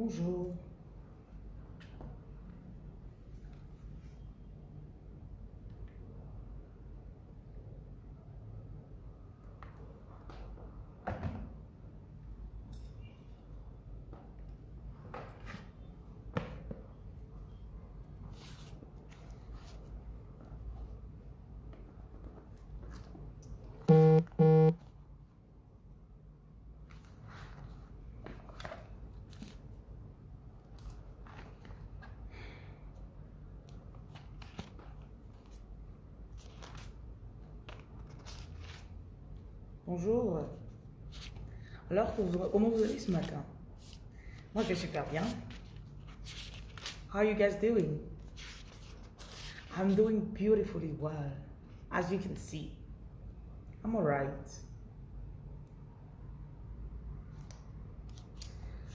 Bonjour. Bonjour. Alors, comment vous allez ce matin Moi, je vais super bien. How are you guys doing? I'm doing beautifully well, as you can see. I'm alright.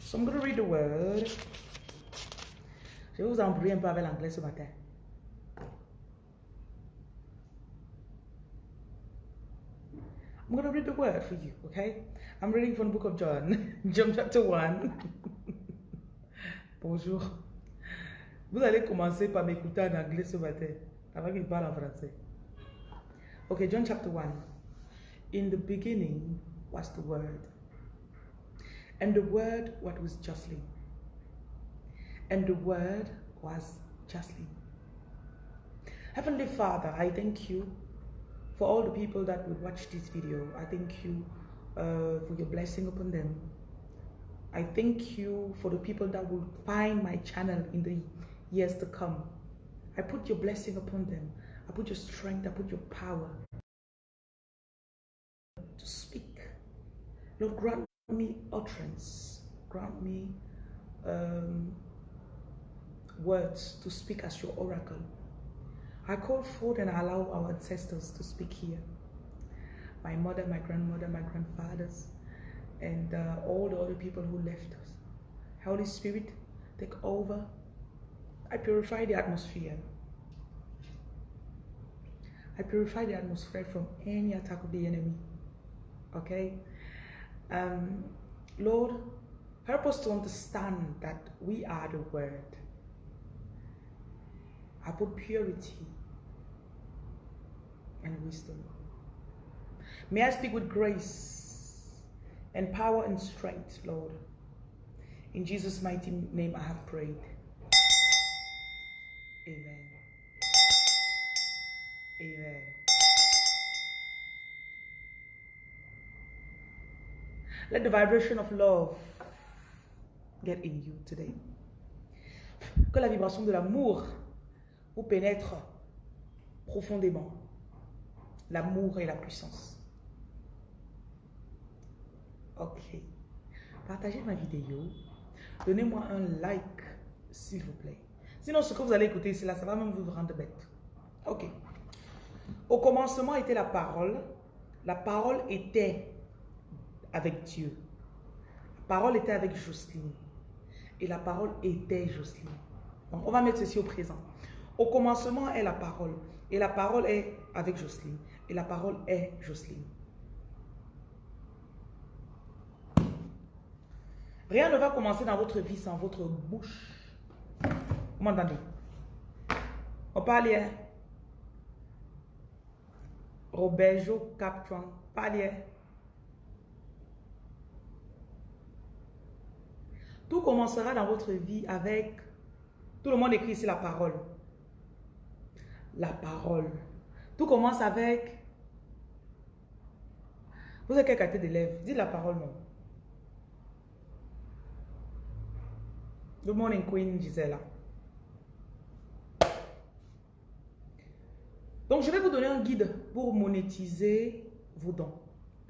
So I'm going to read the word. Je vais vous embrouiller un peu avec l'anglais ce matin. I'm going to read the word for you, okay? I'm reading from the book of John, John chapter 1. Bonjour. Vous allez commencer par m'écouter en anglais ce matin, avant qu'il parle en français. Okay, John chapter 1. In the beginning was the Word, and the Word what was justly, and the Word was justly. Heavenly Father, I thank you for all the people that would watch this video. I thank you uh, for your blessing upon them. I thank you for the people that will find my channel in the years to come. I put your blessing upon them. I put your strength, I put your power to speak. Lord, grant me utterance. Grant me um, words to speak as your oracle. I call forth and I allow our ancestors to speak here. My mother, my grandmother, my grandfathers, and uh, all the other people who left us. Holy Spirit, take over. I purify the atmosphere. I purify the atmosphere from any attack of the enemy. Okay? Um, Lord, help us to understand that we are the Word. I put purity and wisdom. May I speak with grace and power and strength, Lord. In Jesus' mighty name I have prayed. Amen. Amen. Let the vibration of love get in you today. Que la vibration de l'amour vous pénètre profondément. L'amour et la puissance. Ok. Partagez ma vidéo. Donnez-moi un like, s'il vous plaît. Sinon, ce que vous allez écouter ici, là, ça va même vous rendre bête. Ok. Au commencement était la parole. La parole était avec Dieu. La parole était avec Jocelyne. Et la parole était Jocelyne. Donc, on va mettre ceci au présent. Au commencement est la parole. Et la parole est avec Jocelyne. Et la parole est Jocelyne. Rien ne va commencer dans votre vie sans votre bouche. Vous m'entendez? On parle hier. Roberto Captuan. Parle hier. Tout commencera dans votre vie avec... Tout le monde écrit ici la parole. La parole. Tout commence avec... Vous avez quelle qualité d'élève Dites la parole, non. Good morning, Queen Gisela. Donc, je vais vous donner un guide pour monétiser vos dons.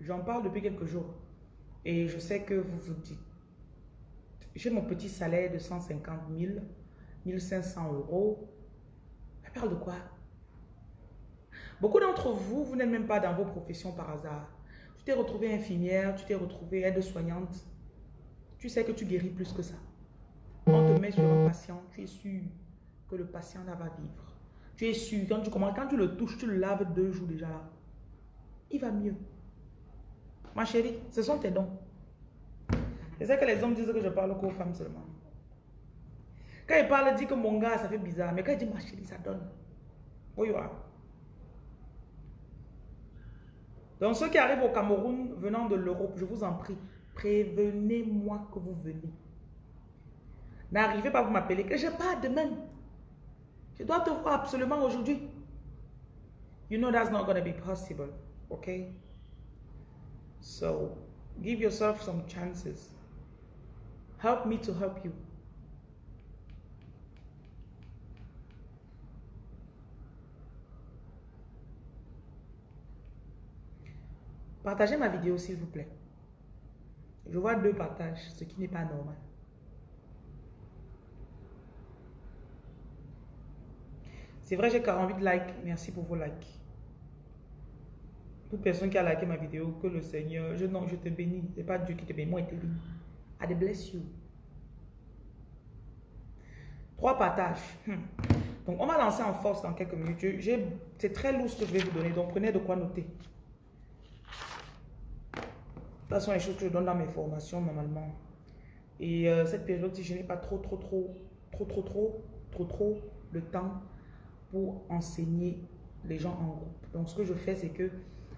J'en parle depuis quelques jours. Et je sais que vous vous dites, j'ai mon petit salaire de 150 000, 1500 euros. Elle parle de quoi? Beaucoup d'entre vous, vous n'êtes même pas dans vos professions par hasard. Tu t'es retrouvé infirmière, tu t'es retrouvé aide-soignante. Tu sais que tu guéris plus que ça. On te met sur un patient, tu es sûr que le patient va vivre. Tu es sûr, quand tu, quand tu le touches, tu le laves deux jours déjà là. Il va mieux. Ma chérie, ce sont tes dons. Je sais que les hommes disent que je parle qu'aux femmes seulement. Quand il parle, il dit que mon gars, ça fait bizarre. Mais quand il dit ma chérie, ça donne. Oui. Donc, ceux qui arrivent au Cameroun venant de l'Europe, je vous en prie, prévenez-moi que vous venez. N'arrivez pas à vous m'appeler que je pars demain. Je dois te voir absolument aujourd'hui. You know that's not going to be possible. Okay? So, give yourself some chances. Help me to help you. Partagez ma vidéo s'il vous plaît. Je vois deux partages, ce qui n'est pas normal. C'est vrai, j'ai 48 likes. Merci pour vos likes. Toute personne qui a liké ma vidéo, que le Seigneur, je, non, je te bénis. Ce n'est pas Dieu qui te bénit, moi, il te bénit. I bless you. Trois partages. Hmm. Donc, on va lancer en force dans quelques minutes. C'est très lourd ce que je vais vous donner, donc prenez de quoi noter. Ce sont les choses que je donne dans mes formations normalement. Et euh, cette période, si je n'ai pas trop, trop, trop, trop, trop, trop, trop, trop le temps pour enseigner les gens en groupe. Donc, ce que je fais, c'est que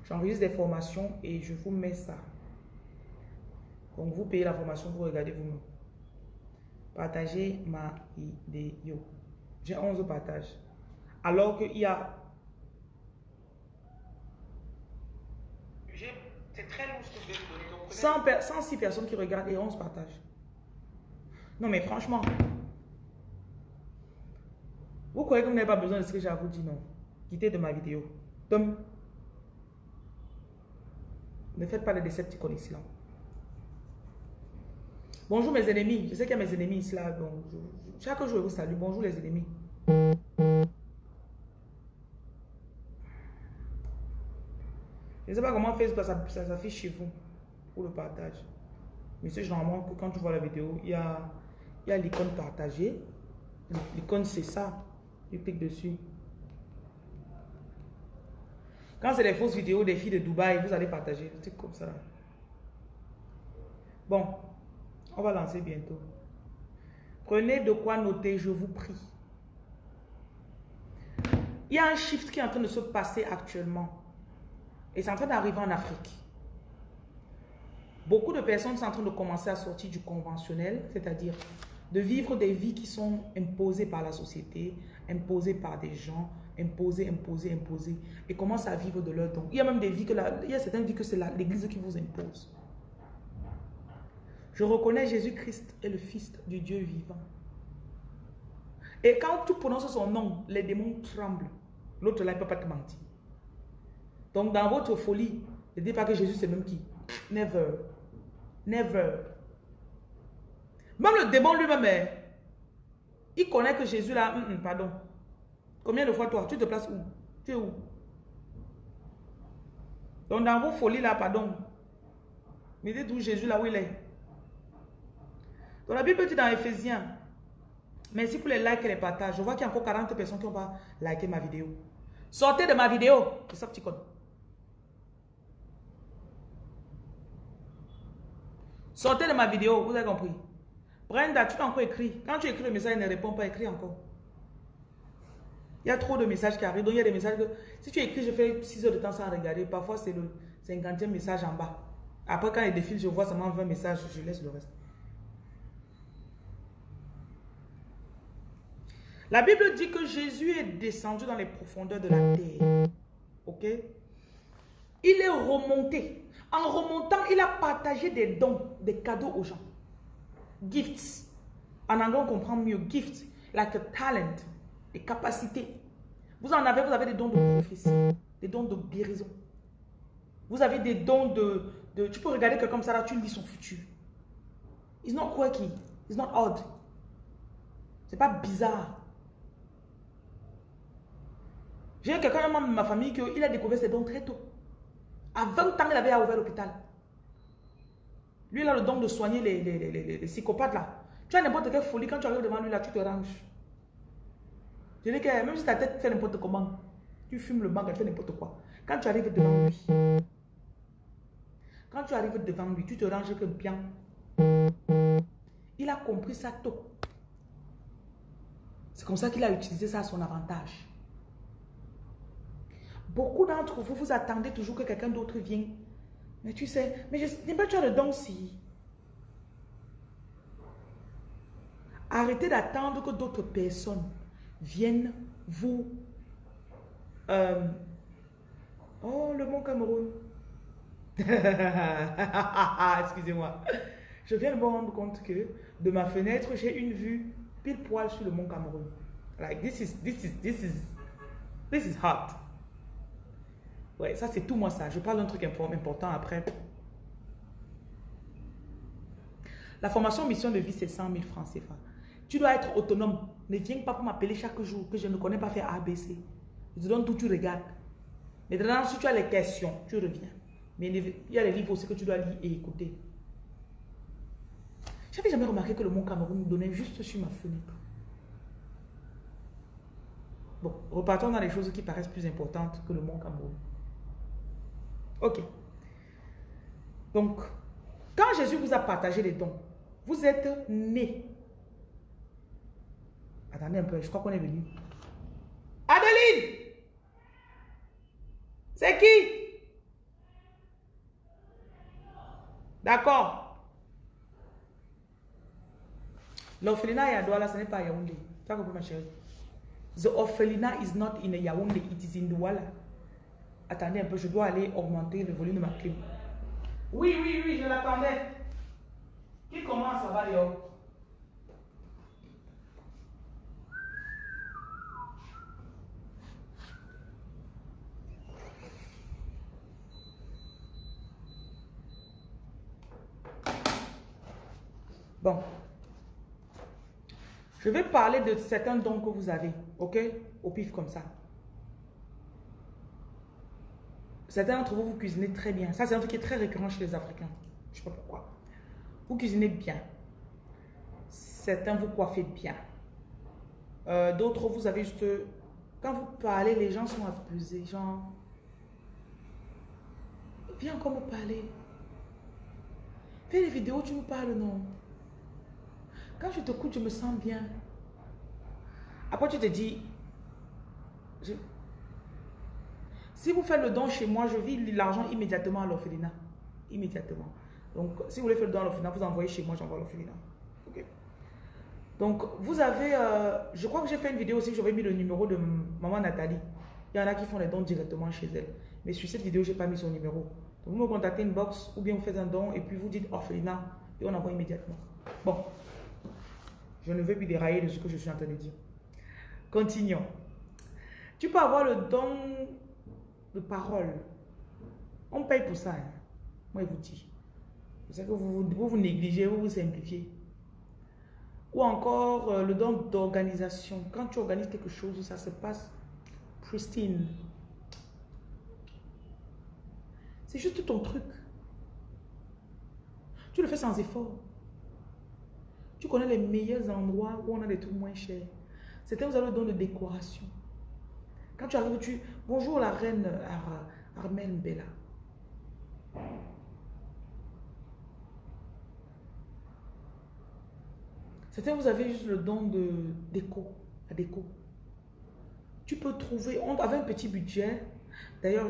j'enregistre des formations et je vous mets ça. Donc, vous payez la formation, vous regardez vous-même. Partagez ma vidéo. J'ai 11 partages. Alors qu'il y a... C'est très lourd ce que je vais vous donner. 106 personnes qui regardent et 11 partages. Non, mais franchement, vous croyez que vous n'avez pas besoin de ce que j'ai à vous dire, non? Quittez de ma vidéo. Donc, ne faites pas les décepticons ici, là. Bonjour mes ennemis. Je sais qu'il y a mes ennemis ici, là. Donc, chaque jour, je vous salue. Bonjour les ennemis. Je ne sais pas comment Facebook, ça, ça s'affiche chez vous pour le partage. Mais c'est généralement que quand tu vois la vidéo, il y a, y a l'icône partagée. L'icône, c'est ça. Tu cliques dessus. Quand c'est des fausses vidéos des filles de Dubaï, vous allez partager. C'est comme ça. Bon, on va lancer bientôt. Prenez de quoi noter, je vous prie. Il y a un shift qui est en train de se passer actuellement. Et c'est en train d'arriver en Afrique. Beaucoup de personnes sont en train de commencer à sortir du conventionnel, c'est-à-dire de vivre des vies qui sont imposées par la société, imposées par des gens, imposées, imposées, imposées, et commencent à vivre de leur don. Il y a même des vies que la, il y a certaines vies que c'est l'Église qui vous impose. Je reconnais Jésus-Christ est le Fils du Dieu vivant. Et quand tu prononces son nom, les démons tremblent. L'autre là, il ne peut pas te mentir. Donc dans votre folie, ne dites pas que Jésus c'est même qui? Never. Never. Même le démon lui-même, hein, il connaît que Jésus là, hum, hum, pardon. Combien de fois toi, tu te places où? Tu es où? Donc dans vos folies là, pardon. Mais dites où Jésus là où il est. Donc la Bible dit dans Ephésiens, merci pour les likes et les partages. Je vois qu'il y a encore 40 personnes qui n'ont pas liké ma vidéo. Sortez de ma vidéo. C'est ça petit code. Sortez de ma vidéo, vous avez compris. Brenda, tu as encore écrit. Quand tu écris le message, il ne répond pas, écris encore. Il y a trop de messages qui arrivent. Donc, il y a des messages que si tu écris, je fais 6 heures de temps sans regarder. Parfois, c'est le 50e message en bas. Après, quand il défile, je vois seulement 20 messages, je laisse le reste. La Bible dit que Jésus est descendu dans les profondeurs de la terre. Ok? Il est remonté. En remontant, il a partagé des dons, des cadeaux aux gens. Gifts. En anglais, on comprend mieux. Gifts, like a talent, des capacités. Vous en avez, vous avez des dons de prophétie, des dons de guérison. Vous avez des dons de... tu peux regarder quelqu'un comme ça, là, tu lis son futur. It's not quirky. It's not odd. C'est pas bizarre. J'ai quelqu'un de ma famille qui il a découvert ses dons très tôt. À 20 ans, il avait ouvert l'hôpital. Lui, il a le don de soigner les, les, psychopathes là. Tu as n'importe quelle folie, quand tu arrives devant lui là, tu te ranges. Je dis que même si ta tête fait n'importe comment, tu fumes le mangue, elle fait n'importe quoi. Quand tu arrives devant lui, quand tu arrives devant lui, tu te ranges que bien. Il a compris ça tôt. C'est comme ça qu'il a utilisé ça à son avantage. Beaucoup d'entre vous, vous attendez toujours que quelqu'un d'autre vienne. Mais tu sais, mais je n'ai pas tu as le don si. Arrêtez d'attendre que d'autres personnes viennent vous... Euh, oh, le Mont Cameroun. Excusez-moi. Je viens de me rendre compte que de ma fenêtre, j'ai une vue pile poil sur le Mont Cameroun. Like, this is, this is, this is, this is hot. Ouais, ça c'est tout moi ça. Je parle d'un truc important après. La formation mission de vie, c'est 100 000 francs CFA. Tu dois être autonome. Ne viens pas pour m'appeler chaque jour que je ne connais pas faire ABC. Je te donne tout, tu regardes. Maintenant, si tu as les questions, tu reviens. Mais il y a les livres aussi que tu dois lire et écouter. J'avais jamais remarqué que le mont Cameroun nous donnait juste sur ma fenêtre. Bon, repartons dans les choses qui paraissent plus importantes que le mont Cameroun. Ok. Donc, quand Jésus vous a partagé les dons, vous êtes né. Attendez un peu, je crois qu'on est venu. Adeline C'est qui? D'accord. L'orphelinat est à Douala, ce n'est pas à Yaoundé. Tu as compris ma chérie? The orphelinat is not in Yaoundé, it is in Douala. Attendez un peu, je dois aller augmenter le volume de ma clim. Oui, oui, oui, je l'attendais. Qui commence à va, Bon. Je vais parler de certains dons que vous avez, ok? Au pif comme ça. Certains d'entre vous, vous cuisinez très bien. Ça, c'est un truc qui est très récurrent chez les Africains. Je ne sais pas pourquoi. Vous cuisinez bien. Certains, vous coiffez bien. Euh, d'autres, vous avez juste... Quand vous parlez, les gens sont abusés. Genre, viens encore me parler. Fais des vidéos, tu me parles, non. Quand je te t'écoute, je me sens bien. Après, tu te dis, si vous faites le don chez moi, je vis l'argent immédiatement à l'orphelinat. Immédiatement. Donc, si vous voulez faire le don à l'orphelinat, vous envoyez chez moi, j'envoie l'orphelinat. Donc, vous avez, euh, je crois que j'ai fait une vidéo aussi, j'avais mis le numéro de maman Nathalie. Il y en a qui font les dons directement chez elle. Mais sur cette vidéo, je n'ai pas mis son numéro. Donc, vous me contactez une box ou bien vous faites un don et puis vous dites orphelinat et on envoie immédiatement. Bon. Je ne veux plus dérailler de ce que je suis en train de dire. Continuons. Tu peux avoir le don de parole. On paye pour ça. Hein. Moi, je vous dis. Que vous vous, négligez, vous vous simplifiez. Ou encore euh, le don d'organisation. Quand tu organises quelque chose, ça se passe pristine. C'est juste ton truc. Tu le fais sans effort. Tu connais les meilleurs endroits où on a des trucs moins chers. C'était vous avez le don de décoration. Quand tu arrives, tu... Bonjour la reine Ar Armène Bella. C'était vous avez juste le don de déco, la déco. Tu peux trouver, on avait un petit budget. D'ailleurs,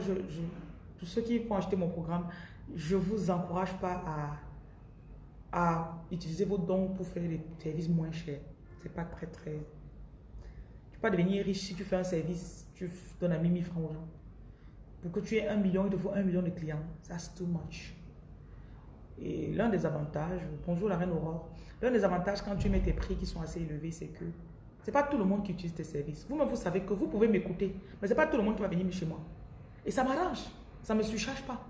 pour ceux qui vont acheter mon programme, je ne vous encourage pas à, utiliser vos dons pour faire des services moins chers. C'est pas très, très... Tu peux pas devenir riche si tu fais un service tu donnes à 1000 francs aux gens. Pour que tu aies un million, il te faut un million de clients. That's too much. Et l'un des avantages, bonjour la reine Aurore, l'un des avantages quand tu mets tes prix qui sont assez élevés, c'est que c'est pas tout le monde qui utilise tes services. Vous-même, vous savez que vous pouvez m'écouter, mais c'est pas tout le monde qui va venir chez moi. Et ça m'arrange. Ça me surcharge pas.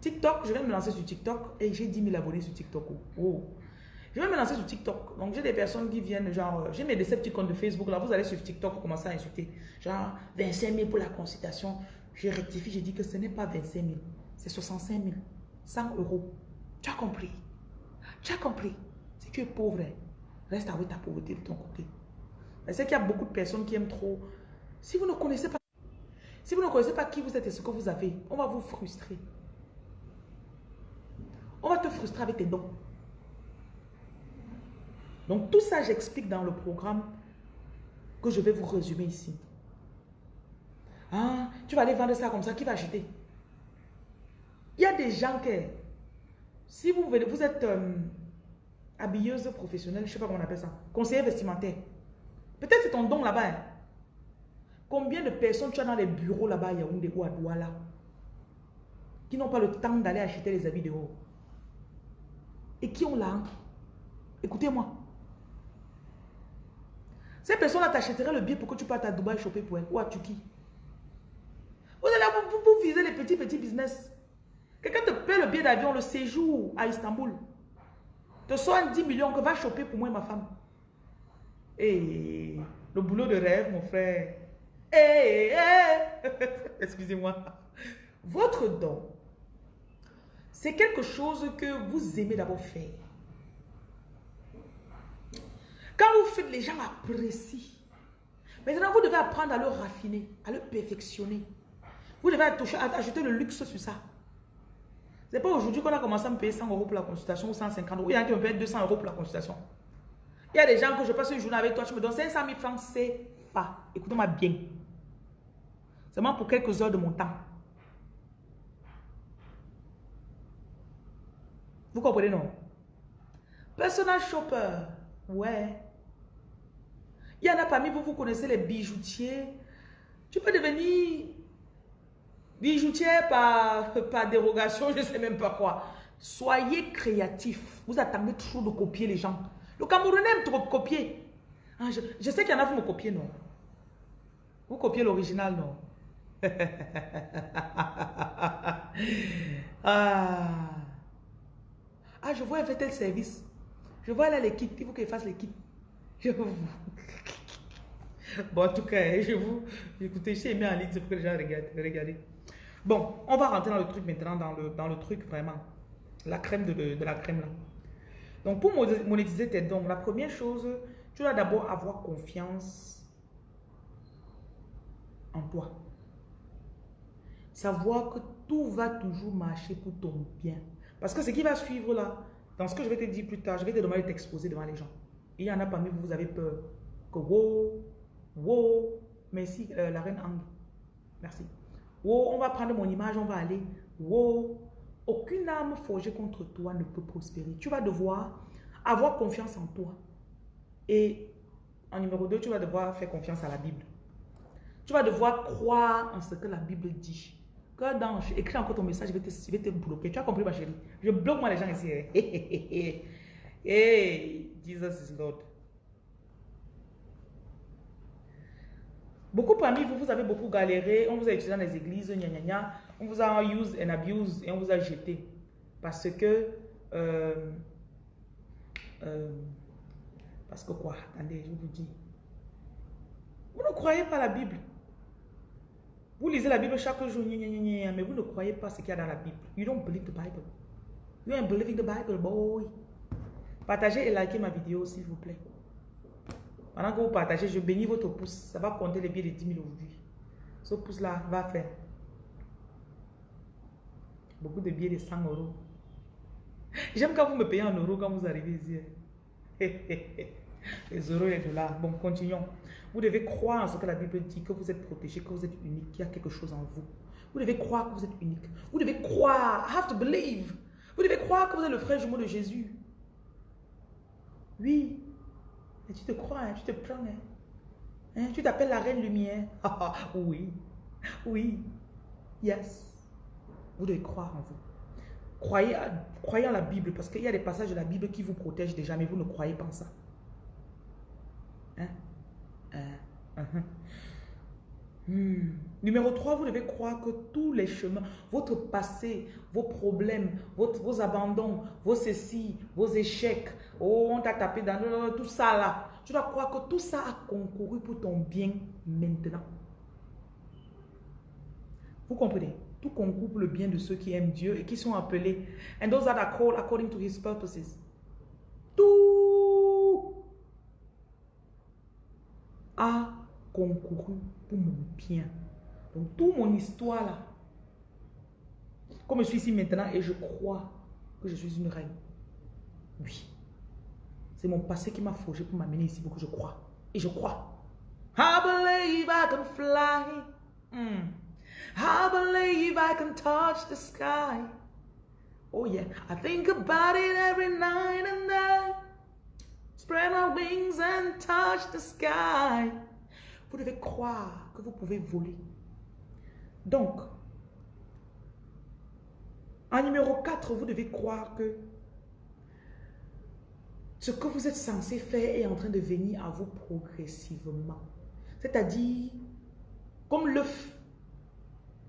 TikTok, je viens de me lancer sur TikTok et j'ai 10 000 abonnés sur TikTok. Oh. Je vais me lancer sur TikTok. Donc, j'ai des personnes qui viennent, genre, euh, j'ai mes comptes de Facebook. Là, vous allez sur TikTok, vous commencez à insulter. Genre, 25 000 pour la consultation. Je rectifie, je dis que ce n'est pas 25 000. C'est 65 000. 100 euros. Tu as compris? Tu as compris? Si tu es pauvre, hein, reste avec ta pauvreté de ton côté. Je sais qu'il y a beaucoup de personnes qui aiment trop. Si vous ne connaissez pas, si vous ne connaissez pas qui vous êtes et ce que vous avez, on va vous frustrer. On va te frustrer avec tes dons. Donc tout ça, j'explique dans le programme que je vais vous résumer ici. Ah, tu vas aller vendre ça comme ça, qui va acheter? Il y a des gens qui, si vous, êtes euh, habilleuse professionnelle, je ne sais pas comment on appelle ça, conseiller vestimentaire, peut-être c'est ton don là-bas. Hein. Combien de personnes tu as dans les bureaux là-bas Yaoundé ou à Douala qui n'ont pas le temps d'aller acheter les habits de haut et qui ont là Écoutez-moi. Ces personnes-là t'achèteraient le billet pour que tu partes à Dubaï choper pour elles ou à Turquie. Vous allez vous, vous, viser les petits, petits business. Quelqu'un te paie le billet d'avion, le séjour à Istanbul. Te soigne 10 millions que va choper pour moi et ma femme. Et le boulot de rêve, mon frère. Eh, eh. Excusez-moi. Votre don, c'est quelque chose que vous aimez d'abord faire. Quand vous faites, les gens apprécient. Maintenant, vous devez apprendre à le raffiner, à le perfectionner. Vous devez ajouter le luxe sur ça. Ce n'est pas aujourd'hui qu'on a commencé à me payer 100 euros pour la consultation ou 150 euros. Il y a qui me payent 200 euros pour la consultation. Il y a des gens que je passe une journée avec toi, tu me donnes 500 000 francs, c'est pas. Écoutez-moi bien. Seulement pour quelques heures de mon temps. Vous comprenez, non? Personal shopper, ouais. Il y en a parmi vous, vous connaissez les bijoutiers. Tu peux devenir bijoutier par, par dérogation, je ne sais même pas quoi. Soyez créatif. Vous attendez trop de copier les gens. Le Camerounais aime trop copier. Ah, je, sais qu'il y en a, vous me copiez, non? Vous copiez l'original, non? ah. ah, je vois, elle fait tel service. Je vois là les kits. Il faut qu'elle fasse kits. Je vous... Bon, en tout cas, je vous... Écoutez, j'ai mis en ligne, c'est pour que les gens regardent. Bon, on va rentrer dans le truc maintenant, dans le, dans le truc vraiment. La crème de, de, la crème là. Donc, pour monétiser tes dons, la première chose, tu dois d'abord avoir confiance en toi. Savoir que tout va toujours marcher pour ton bien. Parce que ce qui va suivre là, dans ce que je vais te dire plus tard, je vais te demander de t'exposer devant les gens. Il y en a parmi vous, vous avez peur que wow, wow, merci euh, la reine Ang. Merci. Wow, on va prendre mon image, on va aller. Wow, aucune âme forgée contre toi ne peut prospérer. Tu vas devoir avoir confiance en toi. Et en numéro 2, tu vas devoir faire confiance à la Bible. Tu vas devoir croire en ce que la Bible dit. Quand dans, écris encore ton message, je vais, te, je vais te bloquer. Tu as compris ma chérie? Je bloque moi les gens ici. hey, Jesus is Lord. Beaucoup parmi vous, vous avez beaucoup galéré, on vous a utilisé dans les églises, gna, gna, gna, on vous a use and abuse et on vous a jeté. Parce que, euh, euh, parce que quoi? Attendez, je vous dis. Vous ne croyez pas la Bible. Vous lisez la Bible chaque jour, gna, gna, mais vous ne croyez pas ce qu'il y a dans la Bible. You don't believe the Bible. You ain't believing the Bible, boy. Partagez et likez ma vidéo, s'il vous plaît. Pendant que vous partagez, je bénis votre pouce. Ça va compter les billets de 10 000 aujourd'hui. Ce pouce-là va faire beaucoup de billets de 100 euros. J'aime quand vous me payez en euros quand vous arrivez ici. les euros et les dollars. Bon, continuons. Vous devez croire en ce que la Bible dit, que vous êtes protégé, que vous êtes unique, qu'il y a quelque chose en vous. Vous devez croire que vous êtes unique. Vous devez croire. I have to believe. Vous devez croire que vous êtes le frère jumeau de Jésus. Oui, tu te crois, hein, tu te prends. Hein. hein. tu t'appelles la reine lumière. Ah, ah, oui, oui, yes. Vous devez croire en vous. Croyez, en la Bible parce qu'il y a des passages de la Bible qui vous protègent déjà, mais vous ne croyez pas en ça. Hein? hein? Hmm. Numéro 3, vous devez croire que tous les chemins, votre passé, vos problèmes, vos abandons, vos ceci, vos échecs, oh, on t'a tapé dans tout ça là. Tu dois croire que tout ça a concouru pour ton bien maintenant. Vous comprenez? Tout concourt pour le bien de ceux qui aiment Dieu et qui sont appelés. And those that are called according to his purposes. Tout a concouru pour mon bien. Donc, toute mon histoire là, comme je suis ici maintenant et je crois que je suis une reine. Oui. C'est mon passé qui m'a forgé pour m'amener ici pour que je crois. Et je crois. I believe I can fly. Mm. I believe I can touch the sky. Oh yeah, I think about it every night and day. Spread my wings and touch the sky. Vous devez croire que vous pouvez voler. Donc, en numéro 4, vous devez croire que ce que vous êtes censé faire est en train de venir à vous progressivement. C'est-à-dire, comme l'œuf.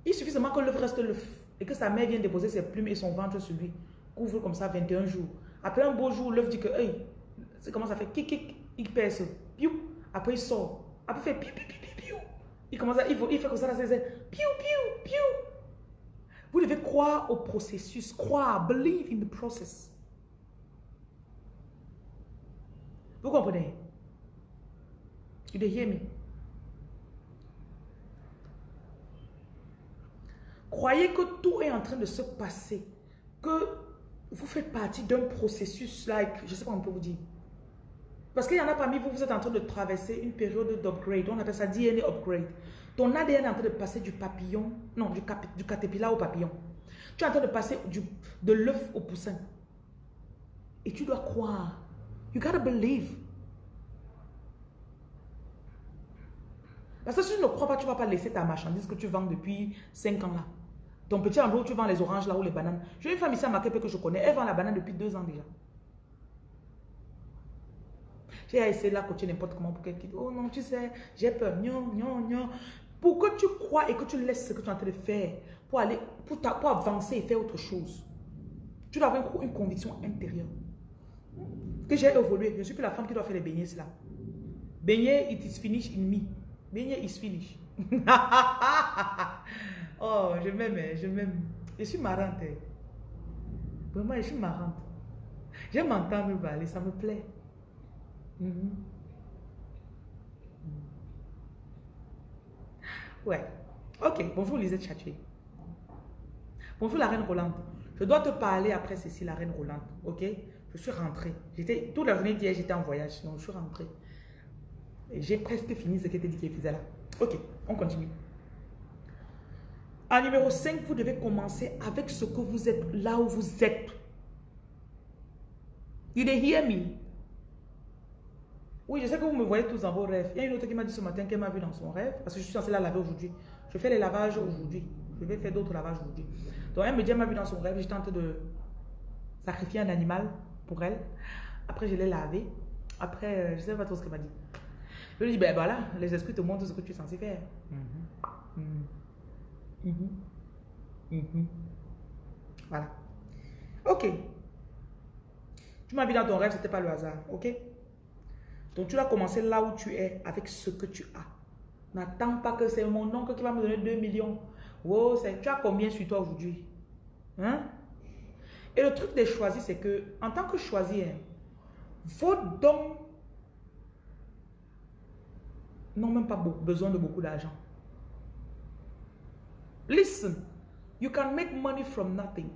Il suffit seulement que l'œuf reste l'œuf et que sa mère vienne déposer ses plumes et son ventre sur lui. Couvre comme ça 21 jours. Après un beau jour, l'œuf dit que, hey, comment ça fait, kik, kik, il perce, piou. Après il sort. Après il fait piou, piou, piou. Il commence à, il, il fait comme ça, là, piou, piou, piou. Vous devez croire au processus, croire, believe in the process. Vous comprenez? You hear me? Croyez que tout est en train de se passer, que vous faites partie d'un processus, like, je sais pas comment on peut vous dire. Parce qu'il y en a parmi vous, vous êtes en train de traverser une période d'upgrade, on appelle ça DNA upgrade. Ton ADN est en train de passer du papillon, non, du, du caterpillar au papillon. Tu es en train de passer du, de l'œuf au poussin. Et tu dois croire. You gotta believe. Parce que si tu ne crois pas, tu ne vas pas laisser ta marchandise que tu vends depuis 5 ans là. Ton petit endroit où tu vends les oranges là ou les bananes. J'ai une femme ici à Makepe que je connais. Elle vend la banane depuis 2 ans déjà. J'ai essayé de la coacher n'importe comment pour qu'elle dise Oh non, tu sais, j'ai peur. Non. Pour que tu crois et que tu laisses ce que tu es en train de faire pour, aller, pour, pour avancer et faire autre chose. Tu dois avoir une, conviction intérieure. Que j'ai évolué. Je ne suis plus la femme qui doit faire les beignets, là. Beignet, it is finished in me. Beignet is finished. oh, je m'aime, hein, je m'aime. Je suis marrante. Hein. Vraiment, je suis marrante. J'aime m'entendre parler, ça me plaît. Mhm. Ouais. Ok, bonjour Lisette Chatué. Bonjour la reine Rolande. Je dois te parler après ceci, la reine Rolande. Ok? Je suis rentrée. J'étais Toute la journée d'hier, j'étais en voyage. Donc, je suis rentrée. J'ai presque fini ce qui était dit qu'il faisait là. Ok, on continue. En numéro 5, vous devez commencer avec ce que vous êtes, là où vous êtes. You hear me? Oui, je sais que vous me voyez tous dans vos rêves. Il y a une autre qui m'a dit ce matin qu'elle m'a vu dans son rêve, parce que je suis censée la laver aujourd'hui. Je fais les lavages aujourd'hui. Je vais faire d'autres lavages aujourd'hui. Donc elle me dit, elle m'a vu dans son rêve, j'étais en train de sacrifier un animal pour elle. Après, je l'ai lavé. Après, euh, je ne sais pas trop ce qu'elle m'a dit. Je lui dis, ben voilà, les esprits te montrent ce que tu es censé faire. Mm-hmm. Mm-hmm. Mm-hmm. Voilà. Ok. Tu m'as vu dans ton rêve, ce n'était pas le hasard. Ok? Donc tu dois commencer là où tu es avec ce que tu as. N'attends pas que c'est mon oncle qui va me donner 2 millions. Wow, tu as combien sur toi aujourd'hui? Hein? Et le truc des choisis, c'est que en tant que choisi, vos dons n'ont même pas besoin de beaucoup d'argent. Listen, you can make money from nothing.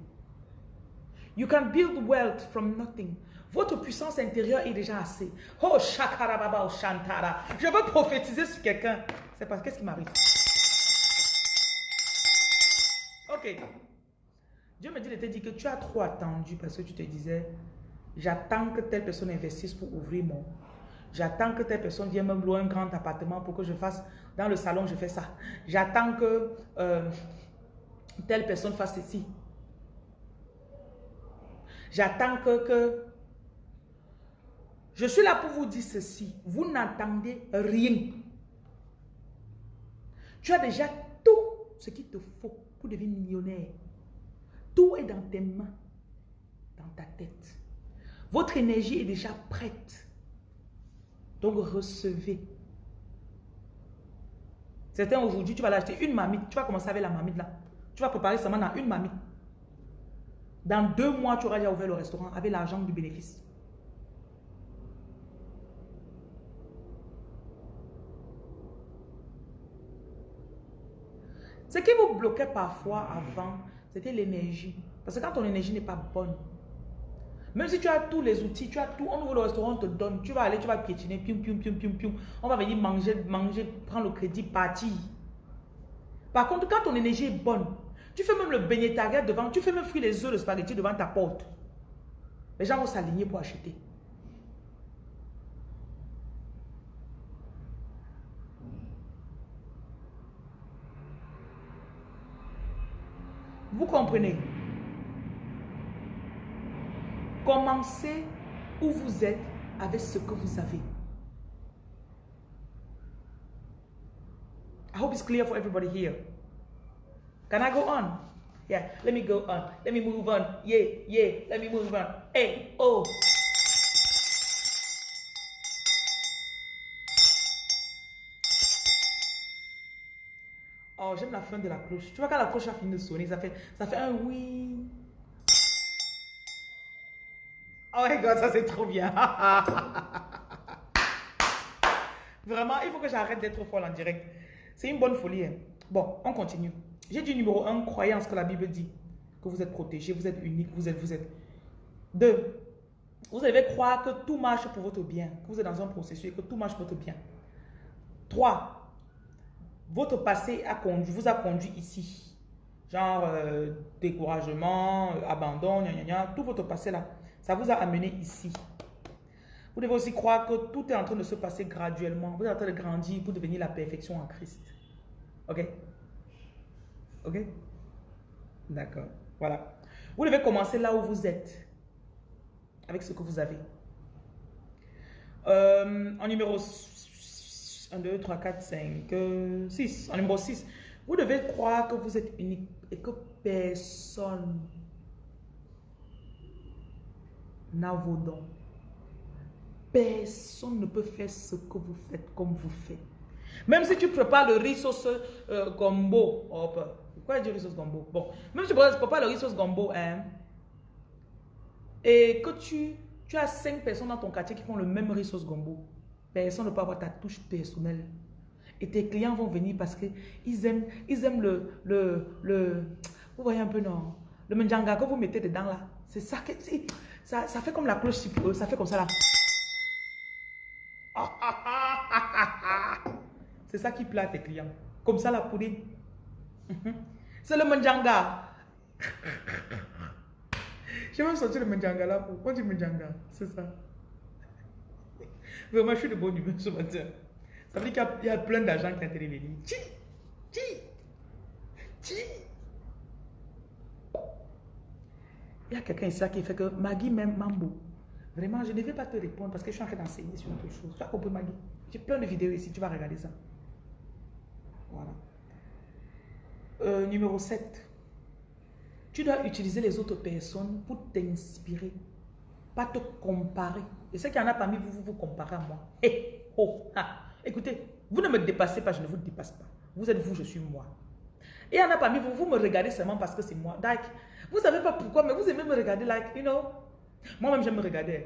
You can build wealth from nothing. Votre puissance intérieure est déjà assez. Oh, shakarababa, oh, shantara. Je veux prophétiser sur quelqu'un. C'est parce qu'est-ce qui m'arrive? Ok. Dieu me dit, il te dit que tu as trop attendu parce que tu te disais, j'attends que telle personne investisse pour ouvrir mon. J'attends que telle personne vienne me louer un grand appartement pour que je fasse, dans le salon, je fais ça. J'attends que euh, telle personne fasse ceci. J'attends que, que je suis là pour vous dire ceci. Vous n'entendez rien. Tu as déjà tout ce qu'il te faut pour devenir millionnaire. Tout est dans tes mains, dans ta tête. Votre énergie est déjà prête. Donc recevez. Certains aujourd'hui, tu vas l'acheter une mamite. Tu vas commencer avec la mamite là. Tu vas préparer seulement dans une mamite. Dans deux mois, tu auras déjà ouvert le restaurant avec l'argent du bénéfice. Ce qui vous bloquait parfois avant, c'était l'énergie. Parce que quand ton énergie n'est pas bonne, Même si tu as tous les outils, tu as tout, on ouvre le restaurant, on te donne, tu vas aller, tu vas piétiner, pium, pium, pium, pium, pium. On va venir manger, manger, prendre le crédit, partir. Par contre, quand ton énergie est bonne, tu fais même le beignet devant, tu fais même frire les œufs de spaghetti devant ta porte. Les gens vont s'aligner pour acheter. Vous comprenez? Commencez où vous êtes avec ce que vous avez. I hope it's clear for everybody here. Can I go on? Yeah, let me go on. Let me move on. Yeah, yeah, let me move on. Hey, oh. Oh, j'aime la fin de la cloche. Tu vois quand la cloche a fini de sonner, ça fait, ça fait un oui. Oh my god, ça c'est trop bien. Vraiment, il faut que j'arrête d'être folle en direct. C'est une bonne folie. Hein. Bon, on continue. J'ai dit numéro 1, croyance que la Bible dit. Que vous êtes protégé, vous êtes unique, vous êtes, vous êtes. 2. Vous devez croire que tout marche pour votre bien. Que vous êtes dans un processus et que tout marche pour votre bien. 3. Votre passé a conduit, vous a conduit ici. Genre euh, découragement, euh, abandon, gna, tout votre passé là. Ça vous a amené ici. Vous devez aussi croire que tout est en train de se passer graduellement. Vous êtes en train de grandir pour devenir la perfection en Christ. Ok? Ok? D'accord. Voilà. Vous devez commencer là où vous êtes. Avec ce que vous avez. Euh, en numéro 1, 2, 3, 4, 5, 6. En numéro 6. Vous devez croire que vous êtes unique et que personne n'a vos dons. Personne ne peut faire ce que vous faites comme vous faites. Même si tu prépares le riz sauce euh, gombo. Oh, pourquoi dire riz sauce gombo? Bon, même si tu prépares le riz sauce gombo, hein, et que tu, tu as cinq personnes dans ton quartier qui font le même riz sauce gombo, personne ne peut avoir ta touche personnelle. Et tes clients vont venir parce qu'ils aiment, ils aiment le, le, le, vous voyez un peu, non? Le menjanga que vous mettez dedans là. C'est ça que, ça, ça fait comme la cloche, ça fait comme ça là. C'est ça qui plaît à tes clients. Comme ça la poudre. C'est le manjanga. J'ai même sorti le manjanga là. Pourquoi du manjanga C'est ça. Vraiment, je suis de bonne humeur ce matin. Ça veut dire qu'il y, a plein d'argent qui ont été révélés. Chi, chi, chi. Il y a quelqu'un ici qui fait que Maggie m'aime Mambo. Vraiment, je ne vais pas te répondre parce que je suis en train d'enseigner sur autre chose. Tu as compris, Maggie? J'ai plein de vidéos ici, tu vas regarder ça. Voilà. Euh, numéro 7. Tu dois utiliser les autres personnes pour t'inspirer, pas te comparer. Et ce qu'il y en a parmi vous, vous vous comparez à moi. Eh, oh, Écoutez, vous ne me dépassez pas, je ne vous dépasse pas. Vous êtes vous, je suis moi. Et il y en a parmi vous, vous me regardez seulement parce que c'est moi. Like, vous savez pas pourquoi, mais vous aimez me regarder, like, you know. Moi-même, j'aime me regarder.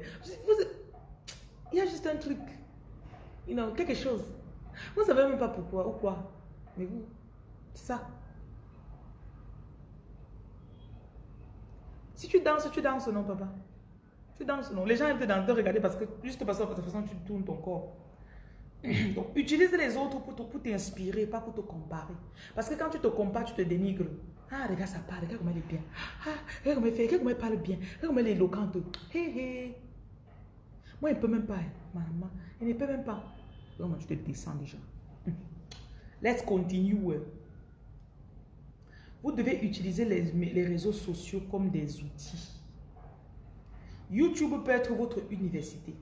il y a juste un truc, you know, quelque chose. Vous savez même pas pourquoi ou quoi. Mais vous, c'est ça. Si tu danses, tu danses, non, papa? Tu danses, non. Les gens aiment te, regarder parce que, juste parce que de toute façon, tu tournes ton corps. Donc, utilise les autres pour t'inspirer, pas pour te comparer. Parce que quand tu te compares, tu te dénigres. Ah, regarde, ça parle, regarde comment elle est bien. Ah, regarde comment elle fait, regarde comment parle bien. Regarde comment elle est éloquente. Moi, elle peut même pas. Maman, elle ne peut même pas. Comment tu te descends déjà. Let's continue. Vous devez utiliser les, les réseaux sociaux comme des outils. YouTube peut être votre université.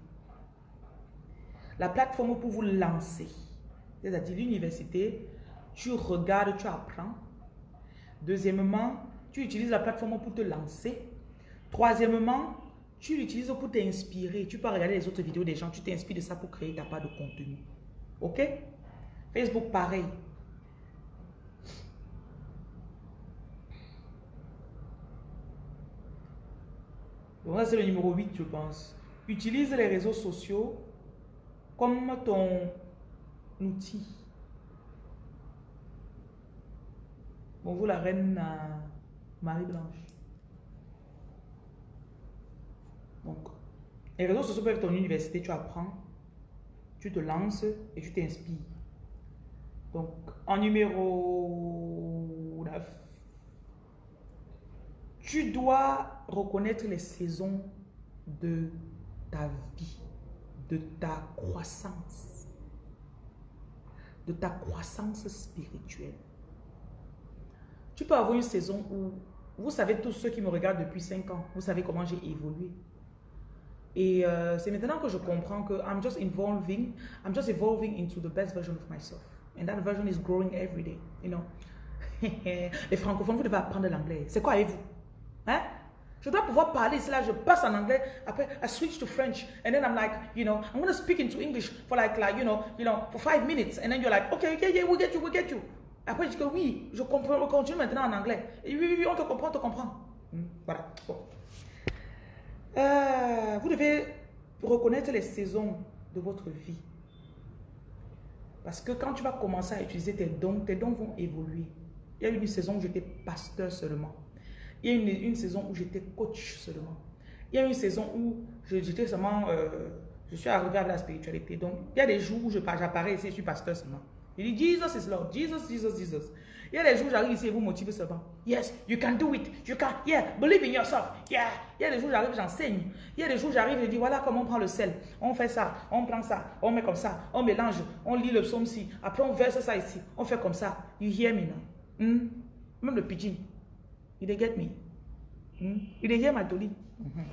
La plateforme pour vous lancer. C'est-à-dire l'université, tu regardes, tu apprends. Deuxièmement, tu utilises la plateforme pour te lancer. Troisièmement, tu l'utilises pour t'inspirer. Tu peux regarder les autres vidéos des gens, tu t'inspires de ça pour créer ta part de contenu. Ok? Facebook, pareil. Donc c'est le numéro 8, je pense. Utilise les réseaux sociaux comme ton outil. Bonjour la reine Marie-Blanche. Donc, les réseaux sociaux peuvent être ton université, tu apprends, tu te lances et tu t'inspires. Donc, en numéro 9, tu dois reconnaître les saisons de ta vie, de ta croissance, de ta croissance spirituelle. Tu peux avoir une saison où, vous savez tous ceux qui me regardent depuis 5 ans, vous savez comment j'ai évolué. Et euh, c'est maintenant que je comprends que I'm just evolving, I'm just evolving into the best version of myself. And that version is growing every day, you know. Les francophones, vous devez apprendre l'anglais. C'est quoi avec vous? Hein? Je dois pouvoir parler, c'est là, je passe en anglais, après, I switch to French, and then I'm like, you know, I'm going to speak into English for like, like, you know, you know, for five minutes, and then you're like, okay, okay, yeah, we get you, get you. Après, je dis que oui, je comprends, on continue maintenant en anglais. Et oui, oui, oui, on te comprend, on te comprend. Hmm, voilà. Euh, vous devez reconnaître les saisons de votre vie. Parce que quand tu vas commencer à utiliser tes dons, tes dons vont évoluer. Il y a eu une saison où j'étais pasteur seulement. Il y a eu une, saison où j'étais coach seulement. Il y a une saison où j'étais seulement... Euh, je suis arrivé à la spiritualité. Donc, il y a des jours où j'apparais ici, je suis pasteur seulement. Il dit, Jesus is Lord. Jesus, Jesus, Jesus. Il y a des jours où j'arrive ici et vous motivez seulement. Yes, you can do it. You can, yeah, believe in yourself. Yeah. Il y a des jours où j'arrive, j'enseigne. Il y a des jours où j'arrive et dis, voilà comment on prend le sel. On fait ça, on prend ça, on met comme ça, on mélange, on lit le psaume-ci. Après, on verse ça ici. On fait comme ça. You hear me now? Hmm? Même le pidgin. You get me? Hmm? You hear my dolly? Mm-hmm.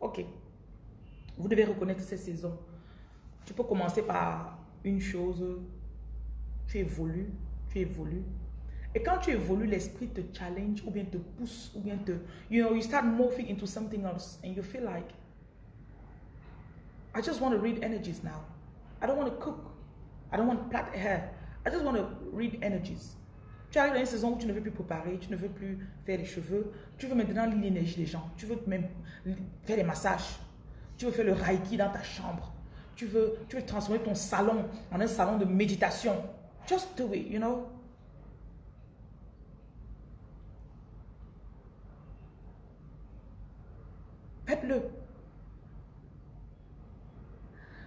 Ok. Vous devez reconnaître ces saisons. Tu peux commencer par une chose. Tu évolues, tu évolues. Et quand tu évolues, l'esprit te challenge ou bien te pousse ou bien te... You know, you start morphing into something else and you feel like, I just want to read energies now. I don't want to cook. I don't want to plait hair. I just want to read energies. Tu arrives dans une saison où tu ne veux plus préparer, tu ne veux plus faire les cheveux. Tu veux maintenant lire l'énergie des gens. Tu veux même faire des massages. Tu veux faire le reiki dans ta chambre. Tu veux, tu veux transformer ton salon en un salon de méditation. Just do it, you know? Faites-le.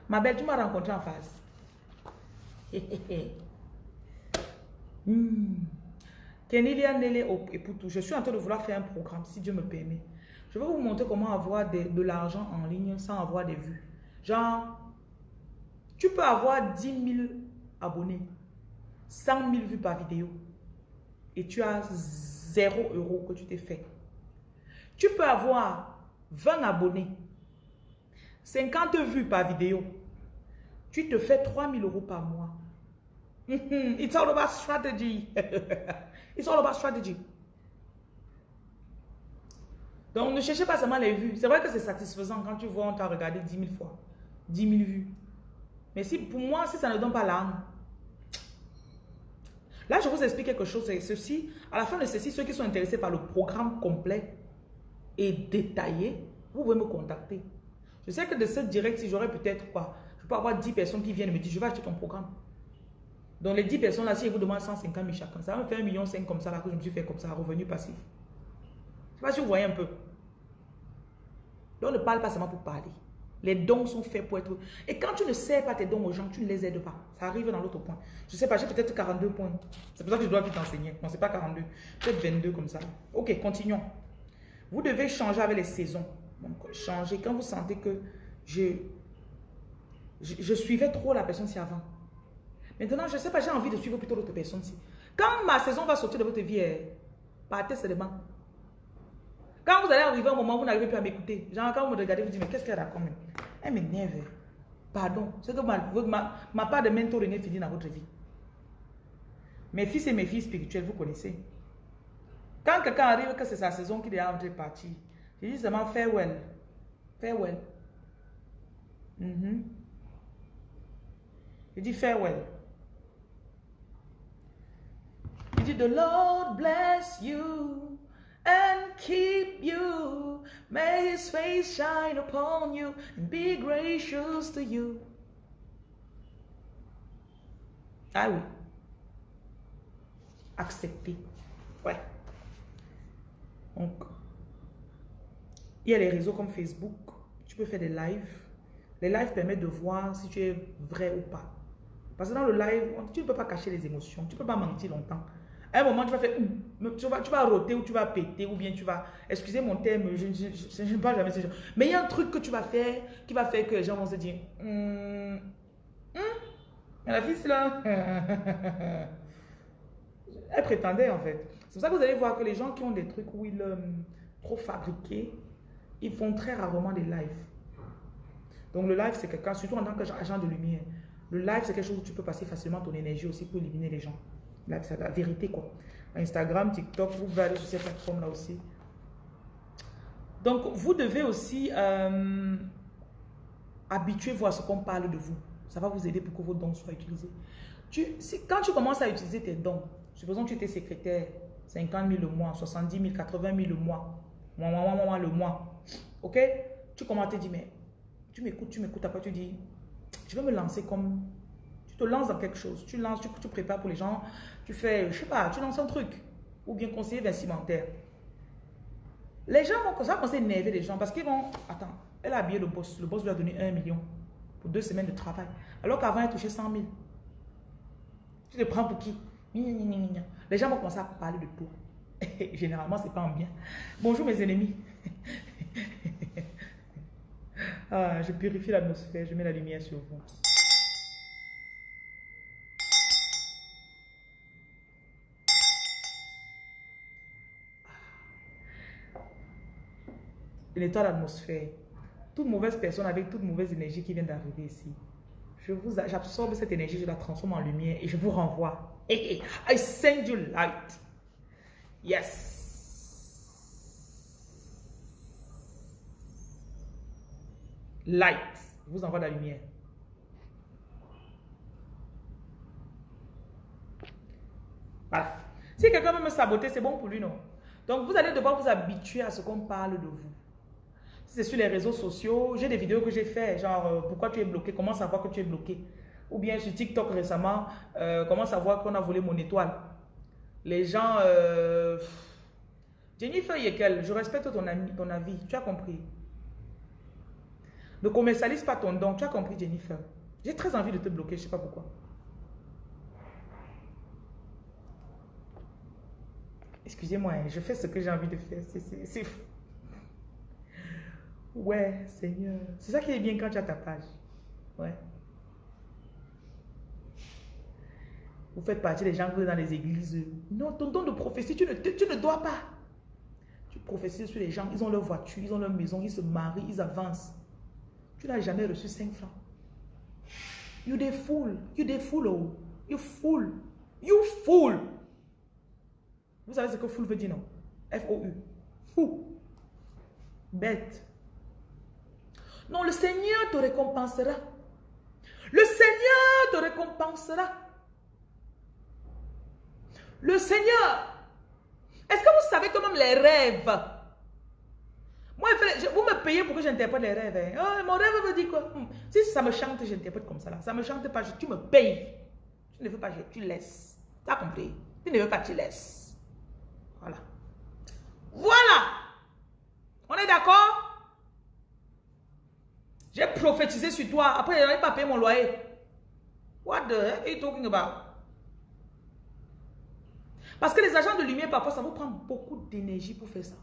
Ma belle, tu m'as rencontré en face. Eputu, je suis en train de vouloir faire un programme, si Dieu me permet. Je vais vous montrer comment avoir de, l'argent en ligne sans avoir des vues. Genre, tu peux avoir 10 000 abonnés, 100 000 vues par vidéo et tu as 0 euros que tu t'es fait. Tu peux avoir 20 abonnés, 50 vues par vidéo, tu te fais 3000 euros par mois. It's all about strategy. It's all about strategy. Donc, ne cherchez pas seulement les vues. C'est vrai que c'est satisfaisant quand tu vois, on t'a regardé 10 000 fois. 10 000 vues. Mais si, pour moi, si ça ne donne pas l'âme. Là, je vous explique quelque chose. Ceci. À la fin de ceci, ceux qui sont intéressés par le programme complet, et détaillé, vous pouvez me contacter. Je sais que de cette direct, si j'aurais peut-être quoi, je peux avoir 10 personnes qui viennent me dire, je vais acheter ton programme. Donc les 10 personnes là, si je vous demande 150 000 chacun, ça va me faire 1,5 million comme ça là que je me suis fait comme ça, revenu passif. Je ne sais pas si vous voyez un peu. Donc ne parle pas seulement pour parler. Les dons sont faits pour être... Et quand tu ne sers pas tes dons aux gens, tu ne les aides pas. Ça arrive dans l'autre point. Je ne sais pas, j'ai peut-être 42 points. C'est pour ça que je dois vite enseigner. Non, ce n'est pas 42. Peut-être 22 comme ça. Ok, continuons. Vous devez changer avec les saisons. Donc, changer. Quand vous sentez que je, je, suivais trop la personne ci avant. Maintenant, je ne sais pas, j'ai envie de suivre plutôt l'autre personne. Quand ma saison va sortir de votre vie, eh, partez seulement. Quand vous allez arriver à un moment où vous n'arrivez plus à m'écouter, genre quand vous me regardez, vous dites, mais qu'est-ce qu'elle a comme Elle m'énerve. Pardon. C'est que ma, ma, part de mentoring est finie dans votre vie. Mes fils et mes filles spirituelles, vous connaissez. Quand quelqu'un arrive que c'est sa saison qu'il est en train de partir, je dis seulement farewell. Farewell. Mm -hmm. Je dis farewell. Il dit, the Lord bless you and keep you? May his face shine upon you and be gracious to you. Ah oui. Accepter. Ouais. Donc, il y a les réseaux comme Facebook, tu peux faire des lives. Les lives permettent de voir si tu es vrai ou pas. Parce que dans le live, tu ne peux pas cacher les émotions. Tu ne peux pas mentir longtemps. À un moment, tu vas faire, tu vas, tu vas roter ou tu vas péter ou bien tu vas, excusez mon terme, je ne parle jamais de ce Mais il y a un truc que tu vas faire qui va faire que les gens vont se dire, hum, la fille, là. Elle prétendait en fait. C'est pour ça que vous allez voir que les gens qui ont des trucs où ils euh, trop fabriqués, ils font très rarement des lives. Donc le live, c'est quelqu'un, surtout en tant qu'agent de lumière. Le live, c'est quelque chose où tu peux passer facilement ton énergie aussi pour éliminer les gens. Là, la vérité, quoi. Instagram, TikTok, vous pouvez aller sur ces plateformes-là aussi. Donc, vous devez aussi euh, habituer-vous à ce qu'on parle de vous. Ça va vous aider pour que vos dons soient utilisés. Quand tu commences à utiliser tes dons, supposons que tu étais secrétaire, 50 000 le mois, 70 000, 80 000 le mois, moi, moi, moi, moi, le mois, ok? Tu commences à te dire, mais tu m'écoutes, tu m'écoutes, après tu dis, je vais me lancer comme, tu te lances dans quelque chose, tu lances, tu, tu prépares pour les gens, tu fais, je sais pas, tu lances un truc, ou bien conseiller vestimentaire. Les gens vont commencer à énerver les gens parce qu'ils vont, attends, elle a habillé le boss, le boss lui a donné un million pour deux semaines de travail, alors qu'avant elle touchait 100 000. Tu te prends pour qui? Les gens vont commencer à parler de peau. Généralement, c'est pas en bien. Bonjour mes ennemis. ah, je purifie l'atmosphère, je mets la lumière sur vous. Je nettoie l'atmosphère. Toute mauvaise personne avec toute mauvaise énergie qui vient d'arriver ici. Je vous, j'absorbe cette énergie, je la transforme en lumière et je vous renvoie. I send you light. Yes. Light. Je vous envoie la lumière. Voilà. Si quelqu'un veut me saboter, c'est bon pour lui, non? Donc, vous allez devoir vous habituer à ce qu'on parle de vous c'est sur les réseaux sociaux, j'ai des vidéos que j'ai fait, genre euh, pourquoi tu es bloqué, comment savoir que tu es bloqué? Ou bien sur TikTok récemment, euh, comment savoir qu'on a volé mon étoile? Les gens... Euh, Jennifer Yekel, je respecte ton, ton avis, tu as compris. Ne commercialise pas ton don, tu as compris Jennifer. J'ai très envie de te bloquer, je ne sais pas pourquoi. Excusez-moi, hein, je fais ce que j'ai envie de faire, c'est fou. Ouais, Seigneur. C'est ça qui est bien quand tu as ta page. Ouais. Vous faites partie des gens qui sont dans les églises. Non, ton don de prophétie, tu ne, tu ne dois pas. Tu prophétises sur les gens, ils ont leur voiture, ils ont leur maison, ils se marient, ils avancent. Tu n'as jamais reçu 5 francs. You des fool. You des fool. Oh. You fool. You fool. Vous savez ce que fool veut dire, non? F-O-U. Fou. Bête. Non, le Seigneur te récompensera. Le Seigneur te récompensera. Le Seigneur. Est-ce que vous savez quand même les rêves Moi, vous me payez pour que j'interprète les rêves. Hein. Oh, mon rêve veut dire quoi? Hmm. Si ça me chante, j'interprète comme ça. Là. Ça me chante pas, tu me payes. Tu ne veux pas, tu laisses. Tu as compris? Tu ne veux pas, tu laisses. Voilà. Voilà. On est d'accord? J'ai prophétisé sur toi. Après, je n'avais pas payé mon loyer. What the heck are you talking about? Parce que les agents de lumière, parfois, ça vous prend beaucoup d'énergie pour faire ça.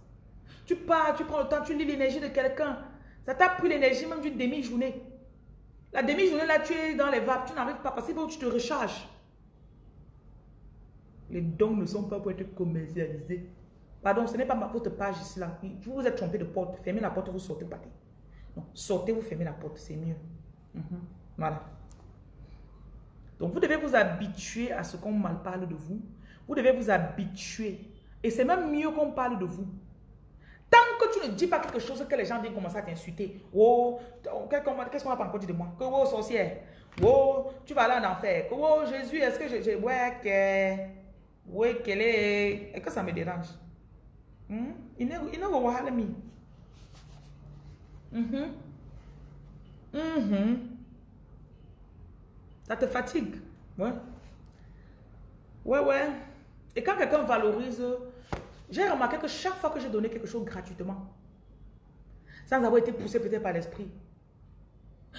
Tu pars, tu prends le temps, tu lis l'énergie de quelqu'un. Ça t'a pris l'énergie même d'une demi-journée. La demi-journée, là, tu es dans les vapes. Tu n'arrives pas parce que tu te recharges. Les dons ne sont pas pour être commercialisés. Pardon, ce n'est pas votre page ici, là. Vous vous êtes trompé de porte. Fermez la porte, vous sortez, partez sortez, vous fermez la porte, c'est mieux. Mhm. Voilà. Donc, vous devez vous habituer à ce qu'on mal parle de vous. Vous devez vous habituer. Et c'est même mieux qu'on parle de vous. Tant que tu ne dis pas quelque chose que les gens viennent commencer à t'insulter. Oh, qu'est-ce qu'on va pas encore dire de moi? Que oh, sorcière. Oh, tu vas aller en enfer. Que oh, Jésus, est-ce que je... ouais, que... Ouais, qu'elle est... Et que ça me dérange. Hmm? Il ne va pas Mhm. Mhm. Ça te fatigue. Ouais. Ouais, ouais. Et quand quelqu'un valorise, j'ai remarqué que chaque fois que j'ai donné quelque chose gratuitement, sans avoir été poussé peut-être par l'esprit.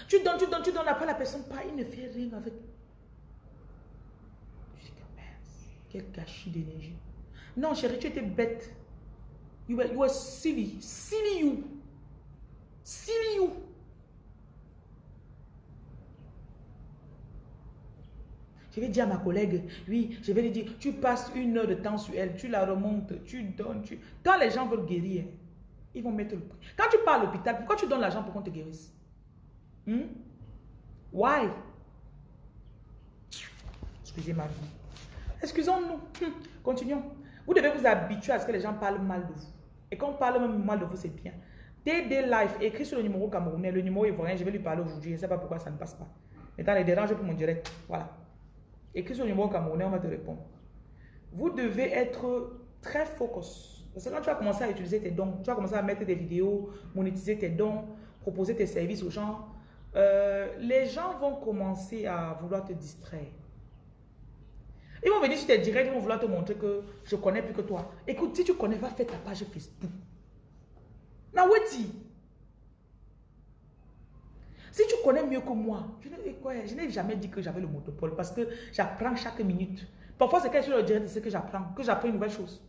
Tu donnes, tu donnes, tu donnes, après la personne pas, il ne fait rien avec. Je dis que quel gâchis d'énergie. Non, chérie, tu étais bête. You were, you were silly. Silly you. Silly you. Je vais dire à ma collègue, oui, je vais lui dire, tu passes une heure de temps sur elle, tu la remontes, tu donnes, tu... Quand les gens veulent guérir, ils vont mettre le prix. Quand tu pars à l'hôpital, pourquoi tu donnes l'argent pour qu'on te guérisse? Hmm? Why? Excusez ma vie. Excusons-nous. Hmm. Continuons. Vous devez vous habituer à ce que les gens parlent mal de vous. Et quand on parle même mal de vous, c'est bien. TD Life, écrit sur le numéro camerounais, le numéro ivoirien, je vais lui parler aujourd'hui. Je ne sais pas pourquoi ça ne passe pas. Maintenant, les dérange pour mon direct. Voilà. Écris sur le numéro camerounais, on va te répondre. Vous devez être très focus. Parce que quand tu vas commencer à utiliser tes dons, tu vas commencer à mettre des vidéos, monétiser tes dons, proposer tes services aux gens, euh, les gens vont commencer à vouloir te distraire. Ils vont venir sur tes directs, ils vont vouloir te montrer que je connais plus que toi. Écoute, si tu connais, va faire ta page Facebook. Naweti. Si tu connais mieux que moi, je n'ai jamais dit que j'avais le monopole parce que j'apprends chaque minute. Parfois, c'est quand je le direct, c'est que j'apprends, que j'apprends une nouvelle chose.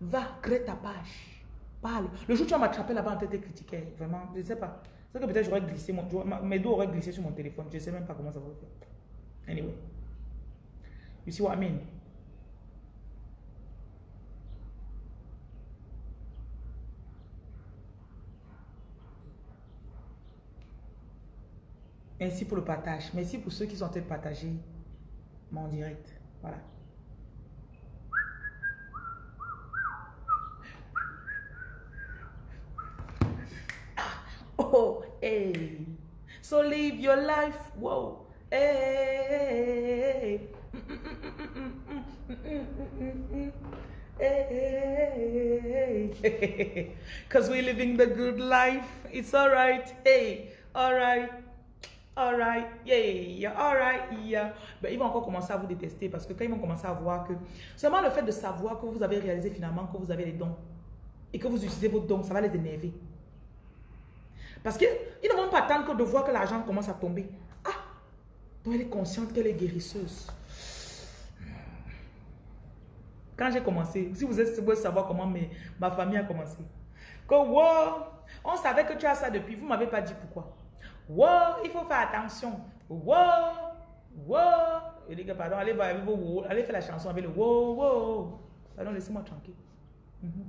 Va, crée ta page. Parle. Le jour où tu vas m'attraper là-bas en tête et critiquer, vraiment, je ne sais pas. C'est que peut-être j'aurais glissé, mes dos auraient glissé sur mon téléphone. Je ne sais même pas comment ça va faire. Anyway. You see what I mean? Merci pour le partage. Merci pour ceux qui sont en train mon direct. Voilà. Ah, oh, hey. So live your life. Whoa. Hey. Hey. Because we're living the good life. It's all right. Hey. All right. Alright, yeah, alright, yeah. Ben, ils vont encore commencer à vous détester parce que quand ils vont commencer à voir que seulement le fait de savoir que vous avez réalisé finalement que vous avez les dons et que vous utilisez vos dons, ça va les énerver. Parce qu'ils ne vont pas attendre que de voir que l'argent commence à tomber. Ah, donc elle est consciente qu'elle est guérisseuse. Quand j'ai commencé, si vous voulez savoir comment ma famille a commencé, que wow, on savait que tu as ça depuis, vous ne m'avez pas dit pourquoi. Wow, il faut faire attention. Wow, wow. Et les gars, pardon, allez, faire la chanson avec le wow, wow. Pardon, laissez-moi tranquille. Mhm.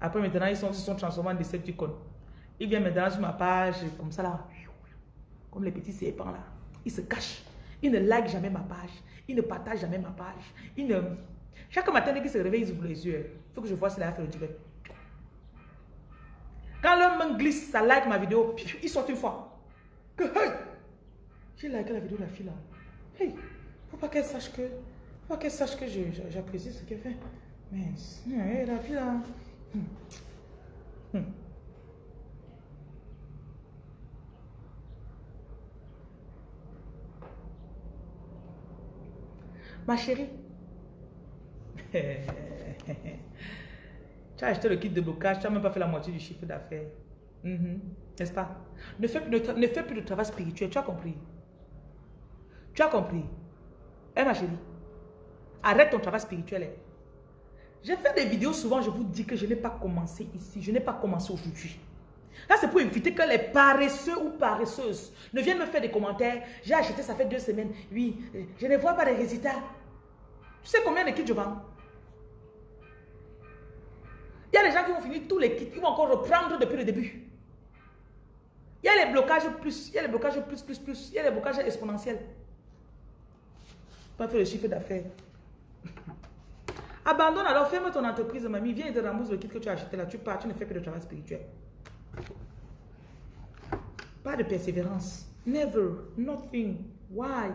Après, maintenant, ils sont, ils sont transformés en Decepticons. Ils viennent maintenant sur ma page, comme ça là. Comme les petits serpents là. Ils se cachent. Ils ne like jamais ma page. Ils ne partagent jamais ma page. Ils ne... Chaque matin, dès qu'ils se réveillent, ils ouvrent les yeux. Il faut que je vois si la fait le direct. Quand l'homme me glisse, ça like ma vidéo, il sort une fois. Que, hey, j'ai liké la vidéo de la fille là. Hey, faut pas qu'elle sache que, faut pas qu'elle sache que j'apprécie ce qu'elle fait. Mais, la fille là. Hmm. Hmm. Ma chérie. Tu as acheté le kit de blocage, tu n'as même pas fait la moitié du chiffre d'affaires. Mhm. N'est-ce pas? Ne fais, ne fais plus de travail spirituel, tu as compris? Tu as compris? Eh ma chérie, arrête ton travail spirituel. Eh. J'ai fait des vidéos souvent, je vous dis que je n'ai pas commencé ici, je n'ai pas commencé aujourd'hui. Là, c'est pour éviter que les paresseux ou paresseuses ne viennent me faire des commentaires. J'ai acheté, ça fait deux semaines. Oui, je ne vois pas de résultats. Tu sais combien de kits je vends? A des gens qui vont finir tous les kits, ils vont encore reprendre depuis le début. Il y a les blocages plus, il y a les blocages plus, plus, plus, il y a les blocages exponentiels. Pas faire le chiffre d'affaires. Abandonne alors, ferme ton entreprise, mamie, viens et te rembourse le kit que tu as acheté là. Tu pars, tu ne fais que de travail spirituel. Pas de persévérance. Never, nothing. Why?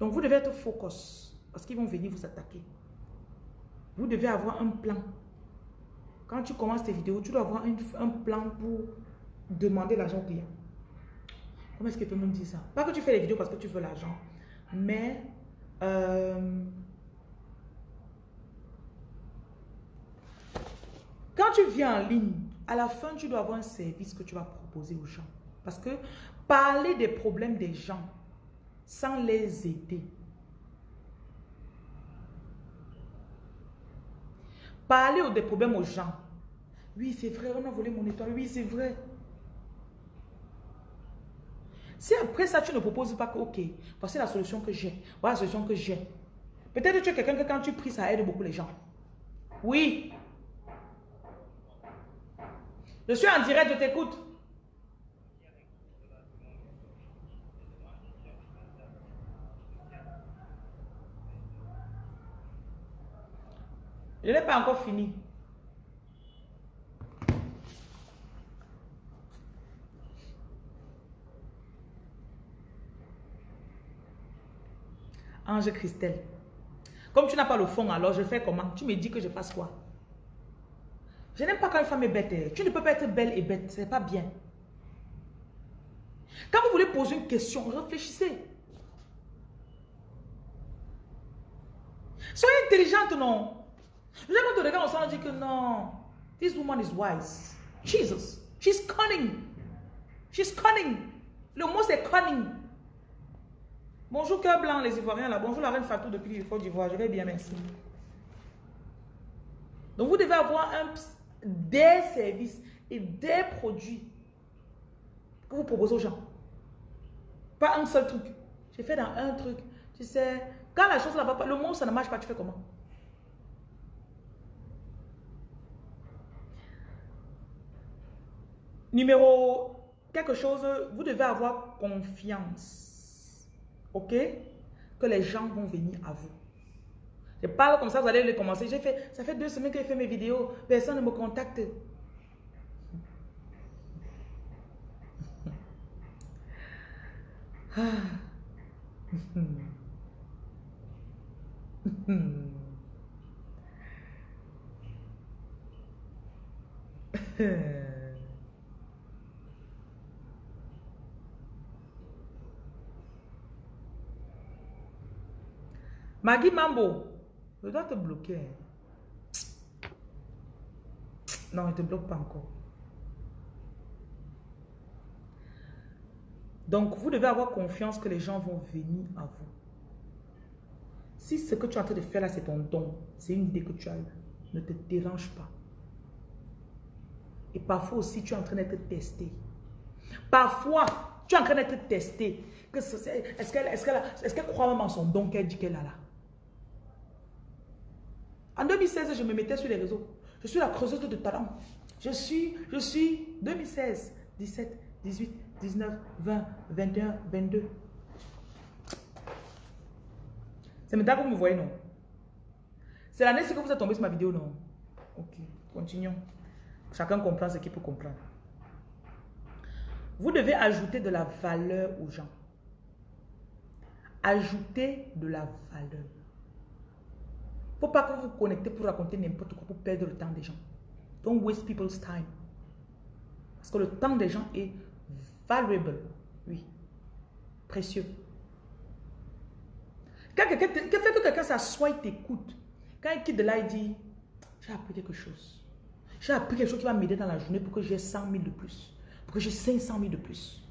Donc vous devez être focus parce qu'ils vont venir vous attaquer. Vous devez avoir un plan. Quand tu commences tes vidéos, tu dois avoir un, plan pour demander l'argent au client. Comment est-ce que tout le monde dit ça? Pas que tu fais les vidéos parce que tu veux l'argent, mais... Euh, quand tu viens en ligne, à la fin, tu dois avoir un service que tu vas proposer aux gens. Parce que parler des problèmes des gens sans les aider, parler des problèmes aux gens. Oui, c'est vrai, on a volé mon étoile. Oui, c'est vrai. Si après ça, tu ne proposes pas que, ok, voici la solution que j'ai, voilà la solution que j'ai. Peut-être que tu es quelqu'un que quand tu pries, ça aide beaucoup les gens. Oui. Je suis en direct, je t'écoute. Je n'ai pas encore fini. Ange Christelle. Comme tu n'as pas le fond, alors je fais comment? Tu me dis que je fasse quoi? Je n'aime pas quand une femme est bête. Tu ne peux pas être belle et bête. Ce n'est pas bien. Quand vous voulez poser une question, réfléchissez. Soyez intelligente, non? Nous avons de regarder ensemble dit que non. This woman is wise. Jesus. She's cunning. She's cunning. Le mot c'est cunning. Bonjour cœur blanc, les Ivoiriens. Bonjour la reine Fatou depuis Côte d'Ivoire. Je vais bien, merci. Donc vous devez avoir un, des services et des produits que vous proposez aux gens. Pas un seul truc. J'ai fait dans un truc. Tu sais, quand la chose ne va pas, le mot ça ne marche pas, tu fais comment? Numéro quelque chose, vous devez avoir confiance. Ok? Que les gens vont venir à vous. Je parle comme ça, vous allez les commencer. J'ai fait, ça fait deux semaines que j'ai fait mes vidéos. Personne ne me contacte. Maggie Mambo, je dois te bloquer. Non, je ne te bloque pas encore. Donc, vous devez avoir confiance que les gens vont venir à vous. Si ce que tu es en train de faire là, c'est ton don, c'est une idée que tu as eue, ne te dérange pas. Et parfois aussi, tu es en train d'être testé. Parfois, tu es en train d'être testé. Est-ce qu'elle est croit même en son don qu'elle dit qu'elle a là? En 2016, je me mettais sur les réseaux. Je suis la creuseuse de talent. Je suis, je suis 2016, 17, 18, 19, 20, 21, 22. C'est maintenant que vous me voyez, non? C'est l'année que vous êtes tombé sur ma vidéo, non? Ok, continuons. Chacun comprend ce qu'il peut comprendre. Vous devez ajouter de la valeur aux gens. Ajouter de la valeur faut pas que vous vous connectez pour raconter n'importe quoi, pour perdre le temps des gens. Don't waste people's time. Parce que le temps des gens est valuable. Oui. Précieux. Quand quelqu'un fait que quelqu'un s'assoit et t'écoute, quand il quitte de là, il dit, j'ai appris quelque chose. J'ai appris quelque chose qui va m'aider dans la journée pour que j'ai 100 000 de plus. Pour que j'ai 500 000 de plus.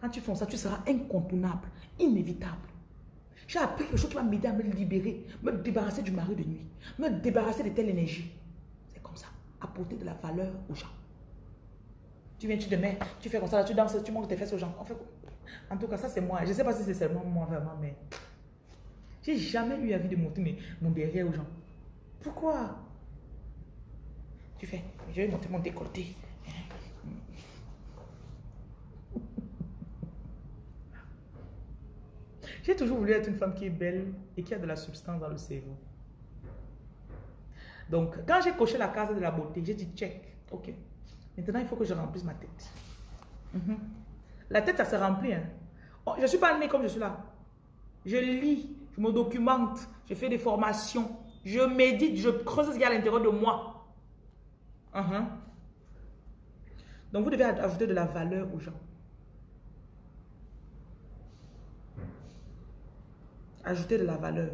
Quand tu fais ça, tu seras incontournable, inévitable. J'ai appris quelque chose qui va m'aider à me libérer, me débarrasser du mari de nuit, me débarrasser de telle énergie. C'est comme ça. Apporter de la valeur aux gens. Tu viens, tu mets, tu fais comme ça, tu danses, tu montres tes fesses aux gens. En, tout cas, ça c'est moi. Je ne sais pas si c'est seulement moi vraiment, mais j'ai jamais eu envie de montrer mon derrière aux gens. Pourquoi? Tu fais, je vais montrer mon décolleté. J'ai toujours voulu être une femme qui est belle et qui a de la substance dans le cerveau. Donc, quand j'ai coché la case de la beauté, j'ai dit check. Ok. Maintenant, il faut que je remplisse ma tête. Mhm. La tête, ça se remplit. Hein. Oh, je ne suis pas née comme je suis là. Je lis, je me documente, je fais des formations, je médite, je creuse ce qu'il y a à l'intérieur de moi. Mhm. Donc, vous devez ajouter de la valeur aux gens. Ajouter de la valeur.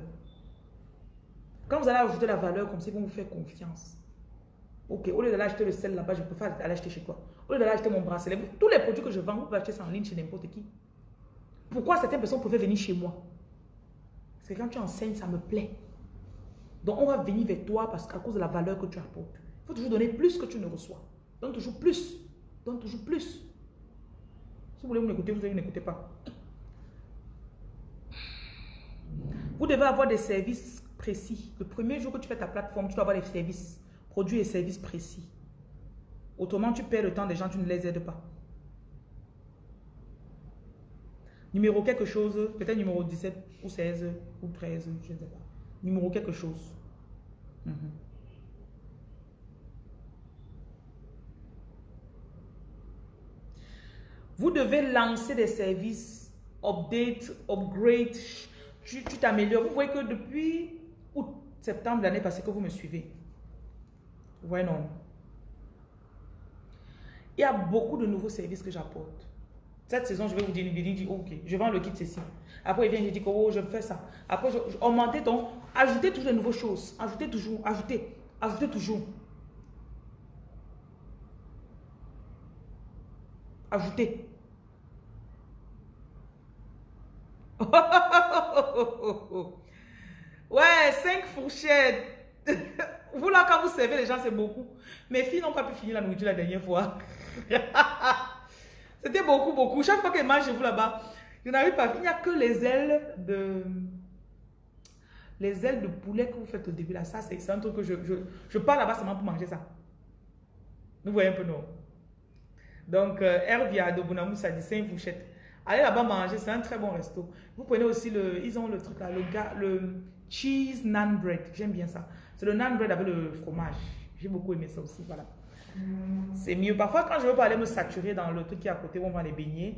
Quand vous allez ajouter la valeur comme ils vont vous faire confiance. Ok, au lieu d'aller acheter le sel là-bas, je préfère aller acheter chez toi. Au lieu d'aller acheter mon bracelet, tous les produits que je vends, vous pouvez acheter ça en ligne chez n'importe qui. Pourquoi certaines personnes pouvaient venir chez moi? Parce que quand tu enseignes, ça me plaît. Donc on va venir vers toi parce qu'à cause de la valeur que tu apportes. Il faut toujours donner plus que tu ne reçois. Donne toujours plus. Donne toujours plus. Si vous voulez vous n'écoutez, vous n'écoutez pas. Vous devez avoir des services précis. Le premier jour que tu fais ta plateforme, tu dois avoir des services, produits et services précis. Autrement, tu perds le temps des gens, tu ne les aides pas. Numéro quelque chose, peut-être numéro 17 ou 16 ou 13, je ne sais pas. Numéro quelque chose. Mhm. Vous devez lancer des services, update, upgrade, tu t'améliores. Vous voyez que depuis août, septembre l'année passée que vous me suivez. Vous non? Il y a beaucoup de nouveaux services que j'apporte. Cette saison, je vais vous dire, il dit, ok, je vends le kit ceci. Après, il vient, je dis, oh, je fais ça. Après, je, augmentez donc, ajoutez toujours de nouvelles choses. Ajoutez toujours, ajoutez, ajoutez toujours. Ajoutez. ouais, cinq fourchettes. vous là, quand vous servez les gens, c'est beaucoup. Mes filles n'ont pas pu finir la nourriture la dernière fois. C'était beaucoup, beaucoup. Chaque fois qu'elles mangent chez vous là-bas, je n'arrive pas. Il n'y a que les ailes de... Les ailes de poulet que vous faites au début là. Ça, c'est un truc que je, je, je pars là-bas seulement pour manger ça. Vous voyez un peu, non? Donc, euh, Hervia de Bounamou, ça dit 5 fourchettes. Allez là-bas manger, c'est un très bon resto. Vous prenez aussi le, ils ont le truc là, le, le cheese naan bread. J'aime bien ça. C'est le naan bread avec le fromage. J'ai beaucoup aimé ça aussi, voilà. C'est mieux. Parfois, quand je veux pas aller me saturer dans le truc qui est à côté où on va les baigner,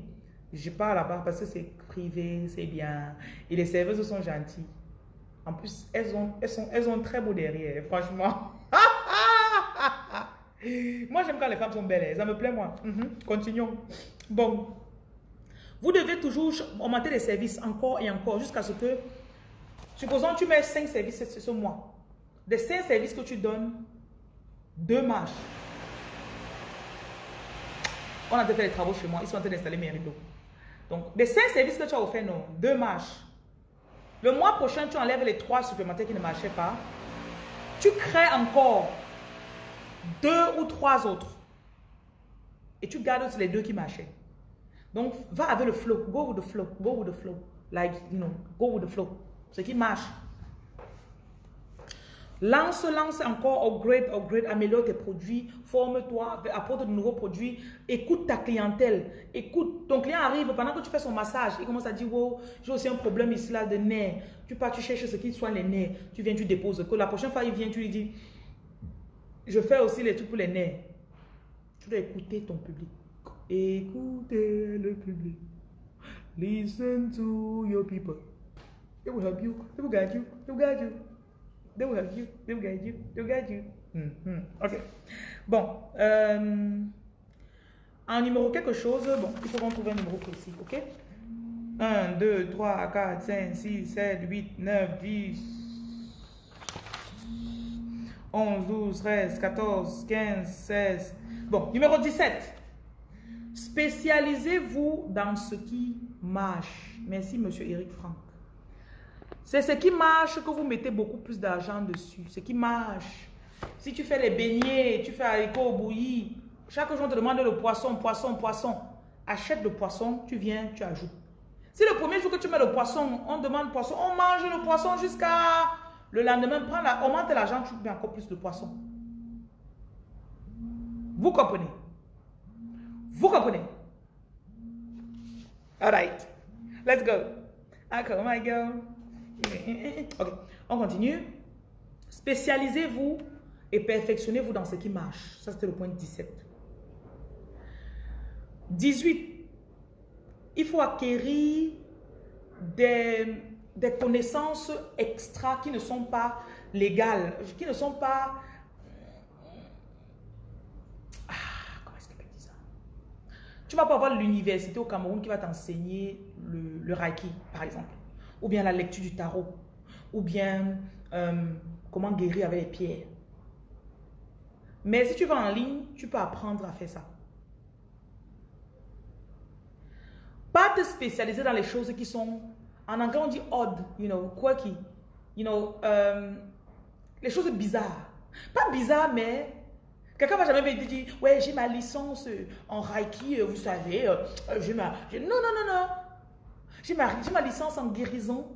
je pars là-bas parce que c'est privé, c'est bien. Et les serveuses sont gentilles. En plus, elles ont, elles sont, elles ont très beau derrière, franchement. moi, j'aime quand les femmes sont belles. Ça me plaît, moi. Mhm. Continuons. Bon. Vous devez toujours augmenter les services encore et encore jusqu'à ce que, supposons tu mets 5 services ce mois. Des 5 services que tu donnes, deux marches. On a fait les travaux chez moi. Ils sont en train d'installer mes rideaux. Donc, des 5 services que tu as offert, non, deux marches. Le mois prochain, tu enlèves les trois supplémentaires qui ne marchaient pas. Tu crées encore deux ou trois autres. Et tu gardes les deux qui marchaient. Donc, va avec le flow. Go with the flow. Go with the flow. Like, you know, go with the flow. Ce qui marche. Lance, lance encore, upgrade, upgrade, améliore tes produits, forme-toi, apporte de nouveaux produits, écoute ta clientèle, écoute, ton client arrive, pendant que tu fais son massage, il commence à dire, wow, j'ai aussi un problème ici là de nerfs, tu pars, tu cherches ce qui soigne les nerfs, tu viens, tu déposes, que la prochaine fois il vient, tu lui dis, je fais aussi les trucs pour les nerfs. Tu dois écouter ton public. Écoutez le public. Listen to your people. They will help you. They will guide you. They will guide you. They will help you. They will guide you. They will guide you. Mm. Ok. Bon. Euh, un numéro quelque chose. Bon, il faut qu'on trouve un numéro précis. Ok? 1, 2, 3, 4, 5, 6, 7, 8, 9, 10, 11, 12, 13, 14, 15, 16. Bon, numéro 17. Spécialisez-vous dans ce qui marche. Merci, monsieur Eric Franck. C'est ce qui marche que vous mettez beaucoup plus d'argent dessus. Ce qui marche. Si tu fais les beignets, tu fais haricots bouillis, chaque jour on te demande le poisson, poisson, poisson. Achète le poisson, tu viens, tu ajoutes. Si le premier jour que tu mets le poisson, on demande poisson, on mange le poisson jusqu'à le lendemain, prends la, l'argent, tu mets encore plus de poisson. Vous comprenez? Vous comprenez? All right. Let's go. Encore, my girl. Ok, on continue. Spécialisez-vous et perfectionnez-vous dans ce qui marche. Ça, c'était le point 17. 18. Il faut acquérir des, connaissances extra qui ne sont pas légales, qui ne sont pas Tu vas pas avoir l'université au Cameroun qui va t'enseigner le, le Reiki, par exemple. Ou bien la lecture du tarot. Ou bien euh, comment guérir avec les pierres. Mais si tu vas en ligne, tu peux apprendre à faire ça. Pas te spécialiser dans les choses qui sont, en anglais on dit odd, you know, quirky, you know, euh, les choses bizarres. Pas bizarres, mais quelqu'un va jamais me dire, ouais, j'ai ma licence en Reiki, euh, vous savez, euh. Non, non, non, non. J'ai ma, ma licence en guérison.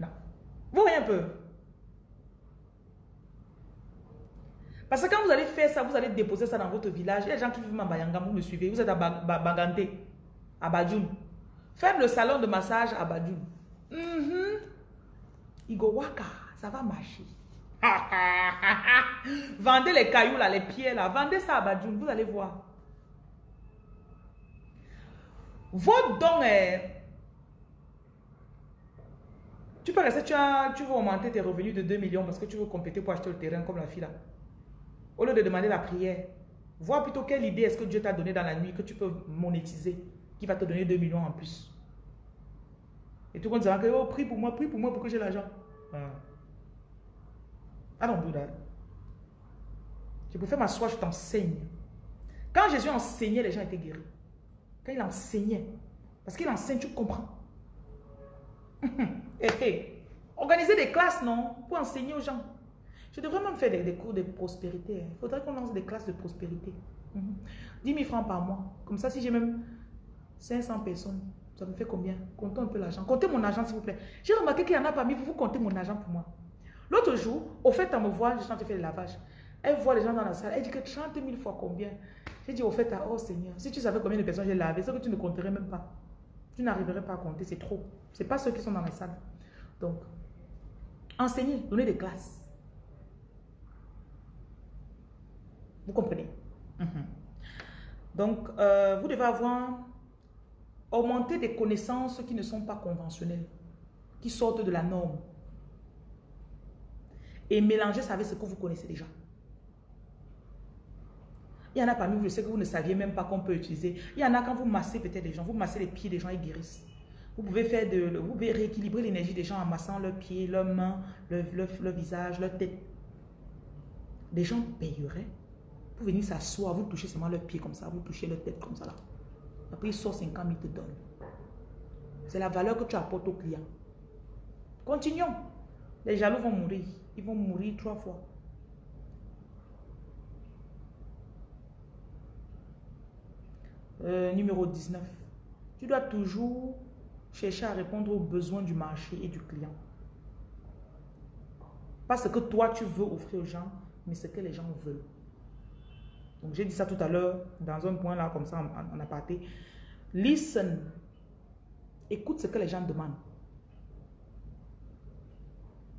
Non. Vous voyez un peu Parce que quand vous allez faire ça, vous allez déposer ça dans votre village. Il y a des gens qui vivent à Bayanga, vous me suivez. Vous êtes à Bagante, à Badjoun. Faites le salon de massage à Badjoun. Mm Waka, ça va marcher. Vendez les cailloux là, les pieds là. Vendez ça à Badjoun, vous allez voir. Votre don est... Tu peux rester, tu, as, veux augmenter tes revenus de 2 millions parce que tu veux compléter pour acheter le terrain comme la fille là. Au lieu de demander la prière, vois plutôt quelle idée est-ce que Dieu t'a donné dans la nuit que tu peux monétiser, qui va te donner 2 millions en plus. Et tout le monde dira que, oh, prie pour moi, prie pour moi pour que j'ai l'argent. Ah. I don't do. Je préfère m'asseoir, je t'enseigne. Quand Jésus enseignait, les gens étaient guéris. Quand il enseignait, parce qu'il enseigne, tu comprends. Organiser des classes, non, pour enseigner aux gens. Je devrais même faire des, cours de prospérité. Hein. Il faudrait qu'on lance des classes de prospérité. 10 000 francs par mois. Comme ça, si j'ai même 500 personnes, ça me fait combien? Comptez un peu l'argent. Comptez mon argent, s'il vous plaît. J'ai remarqué qu'il y en a parmi vous, vous comptez mon argent pour moi. L'autre jour, au fait, elle me voit, je suis en train de faire le lavage. Elle voit les gens dans la salle. Elle dit que 30 000 fois combien? J'ai dit au fait, oh Seigneur, si tu savais combien de personnes j'ai lavé, c'est que tu ne compterais même pas. Tu n'arriverais pas à compter, c'est trop. Ce n'est pas ceux qui sont dans la salle. Donc, enseigner, donner des classes. Vous comprenez? Mhm. Donc, euh, vous devez avoir augmenté des connaissances qui ne sont pas conventionnelles, qui sortent de la norme. Et mélanger ça avec ce que vous connaissez déjà. Il y en a parmi vous, je sais que vous ne saviez même pas qu'on peut utiliser. Il y en a quand vous massez peut-être des gens, vous massez les pieds des gens, ils guérissent. Vous pouvez faire de, vous pouvez rééquilibrer l'énergie des gens en massant leurs pieds, leurs mains, leur, leur visage, leur tête. Les gens payeraient pour venir s'asseoir, vous touchez seulement leurs pieds comme ça, vous touchez leur tête comme ça là. Après, ils sortent 50 000, te donnent. C'est la valeur que tu apportes au client. Continuons. Les jaloux vont mourir. Ils vont mourir trois fois. Euh, numéro 19. Tu dois toujours chercher à répondre aux besoins du marché et du client. Pas ce que toi tu veux offrir aux gens, mais ce que les gens veulent. Donc, j'ai dit ça tout à l'heure, dans un point là, comme ça, en, aparté. Listen. Écoute ce que les gens demandent.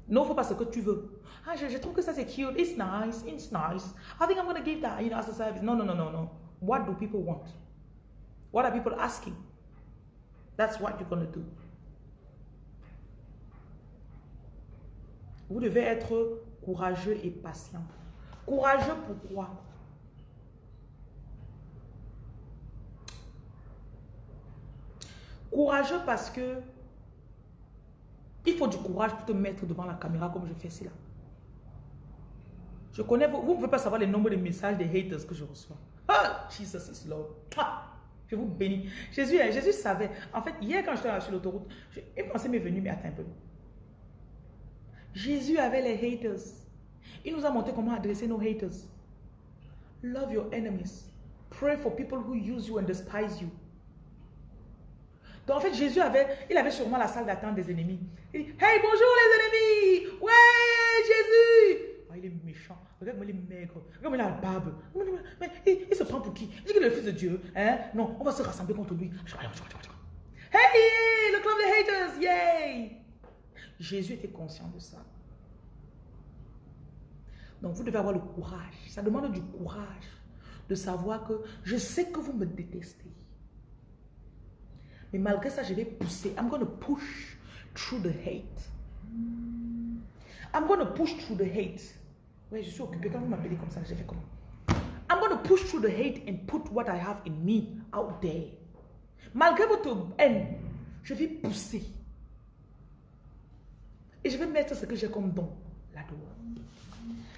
N'offre pas ce que tu veux. Ah, je, trouve que ça c'est cute. It's nice. It's nice. I think I'm going to give that, you know, as a service. No, no, no, no, no. What do people want? What are people asking? That's what you're going to do. Vous devez être courageux et patient. Courageux pourquoi? Courageux parce que il faut du courage pour te mettre devant la caméra comme je fais cela. Je connais, vous ne pouvez pas savoir le nombre de messages des haters que je reçois. Ah, Jesus is Lord. Ah, je vous bénis. Jésus, hein, Jésus savait. En fait, hier quand j'étais sur l'autoroute, une pensée m'est venue, mais attends un peu. Jésus avait les haters. Il nous a montré comment adresser nos haters. Love your enemies. Pray for people who use you and despise you. Donc en fait, Jésus avait, il avait sûrement la salle d'attente des ennemis. Il hey, bonjour les ennemis. Ouais, Jésus. Oh, il est méchant. Regarde-moi, il est maigre. Regarde-moi, il a la barbe. Mais, il, se prend pour qui? Il dit qu'il est le fils de Dieu. Hein? Non, on va se rassembler contre lui. Hey, le club des haters. Yay. Jésus était conscient de ça. Donc vous devez avoir le courage. Ça demande du courage de savoir que je sais que vous me détestez. Mais malgré ça, je vais pousser. I'm going to push through the hate. I'm going to push through the hate. Oui, je suis occupée. Quand vous m'appelez comme ça, j'ai fait comment? I'm going to push through the hate and put what I have in me out there. Malgré votre haine, je vais pousser. Et je vais mettre ce que j'ai comme don. là-dedans.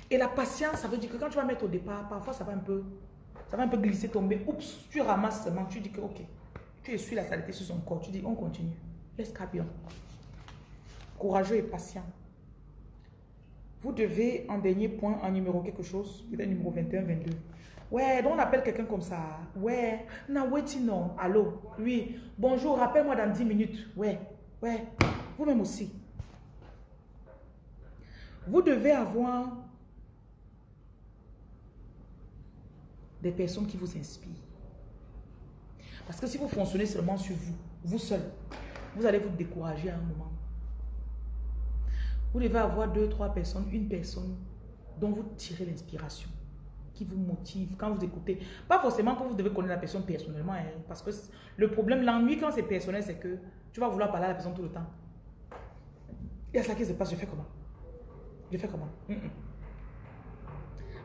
Et la patience, ça veut dire que quand tu vas mettre au départ, parfois ça va un peu, ça va un peu glisser, tomber. Oups, tu ramasses seulement, tu dis que ok, tu essuies la saleté sur son corps, tu dis on continue. Laisse bien. Courageux et patient. Vous devez, en dernier point, en numéro quelque chose, peut-être numéro 21, 22. Ouais, donc on appelle quelqu'un comme ça. Ouais, non, non. Allô, oui. Bonjour, rappelle-moi dans 10 minutes. Ouais, ouais. Vous-même aussi. Vous devez avoir des personnes qui vous inspirent. Parce que si vous fonctionnez seulement sur vous, vous seul, vous allez vous décourager à un moment. Vous devez avoir deux, trois personnes, une personne dont vous tirez l'inspiration, qui vous motive quand vous écoutez. Pas forcément que vous devez connaître la personne personnellement, hein, parce que le problème, l'ennui quand c'est personnel, c'est que tu vas vouloir parler à la personne tout le temps. Il y a ça qui se passe, je fais comment? Je fais comment?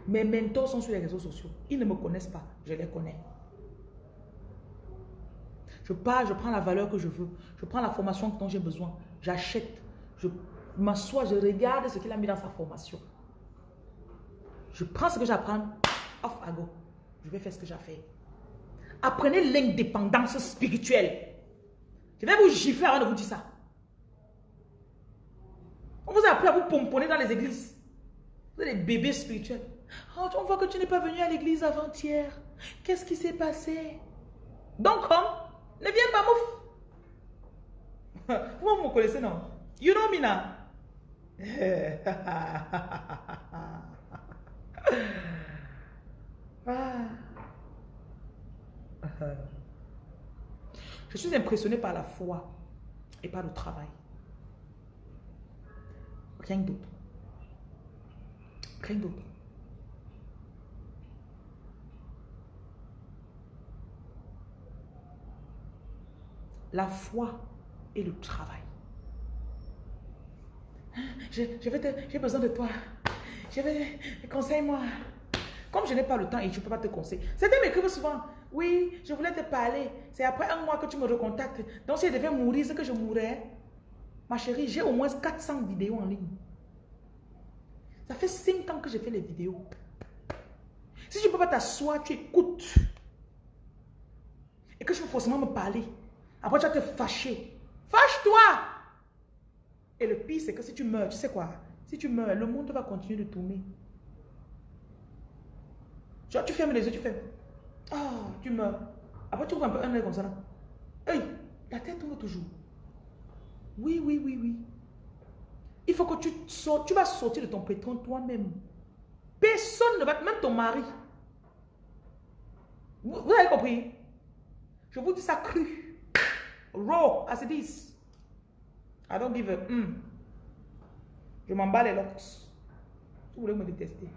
Mes mentors sont sur les réseaux sociaux. Ils ne me connaissent pas, je les connais. Je pars, je prends la valeur que je veux. Je prends la formation dont j'ai besoin. J'achète. Je m'assois, je regarde ce qu'il a mis dans sa formation. Je prends ce que j'apprends, off à go. Je vais faire ce que j'ai fait. Apprenez l'indépendance spirituelle. Je vais vous gifler avant de vous dire ça. On vous a appris à vous pomponner dans les églises. Vous êtes des bébés spirituels. Oh, on voit que tu n'es pas venu à l'église avant-hier. Qu'est-ce qui s'est passé? Donc, comme, ne viens pas, mouf. Vous me connaissez, non? You know me now. Je suis impressionné par la foi et par le travail. Rien d'autre. Rien d'autre. La foi et le travail. J'ai besoin de toi. Je vais, conseille-moi. Comme je n'ai pas le temps et je ne peux pas te conseiller. Certains m'écrivent souvent, oui, je voulais te parler. C'est après un mois que tu me recontactes. Donc si je devais mourir, c'est que je mourrais. Ma chérie, j'ai au moins 400 vidéos en ligne. Ça fait 5 ans que j'ai fait les vidéos. Si tu ne peux pas t'asseoir, tu écoutes. Et que je veux forcément me parler. Après, tu vas te fâcher. Fâche-toi! Et le pire, c'est que si tu meurs, tu sais quoi? Si tu meurs, le monde va continuer de tourner. Tu fermes les yeux, tu fais. Oh, tu meurs. Après, tu ouvres un peu un œil comme ça. Hey, la tête tourne toujours. Oui, oui, oui, oui. Il faut que tu sortes. Tu vas sortir de ton pétron toi-même. Personne ne va... Même ton mari. Vous, avez compris? Je vous dis ça cru. Raw, as it is. I don't give a... Hmm. Je m'en bats les locks. Vous voulez me détester?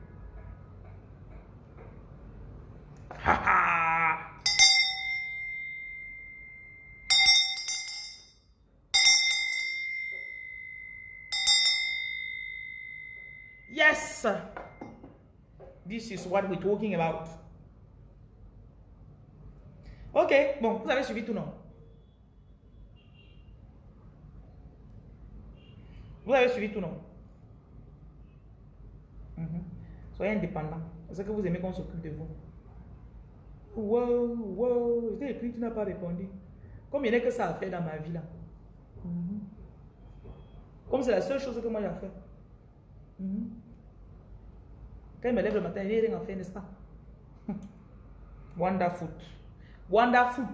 yes! This is what we're talking about. Ok, bon, vous avez suivi tout, non? Vous avez suivi tout, non? Mhm. Soyez indépendant. C'est que vous aimez qu'on s'occupe de vous? Wow, wow, je t'ai tu n'as pas répondu. N'y a que ça à faire dans ma vie là. Mhm. Comme c'est la seule chose que moi j'ai fait. Mhm. Quand il me lève le matin, a rien à faire, n'est-ce pas? Wonderful. Wonderful.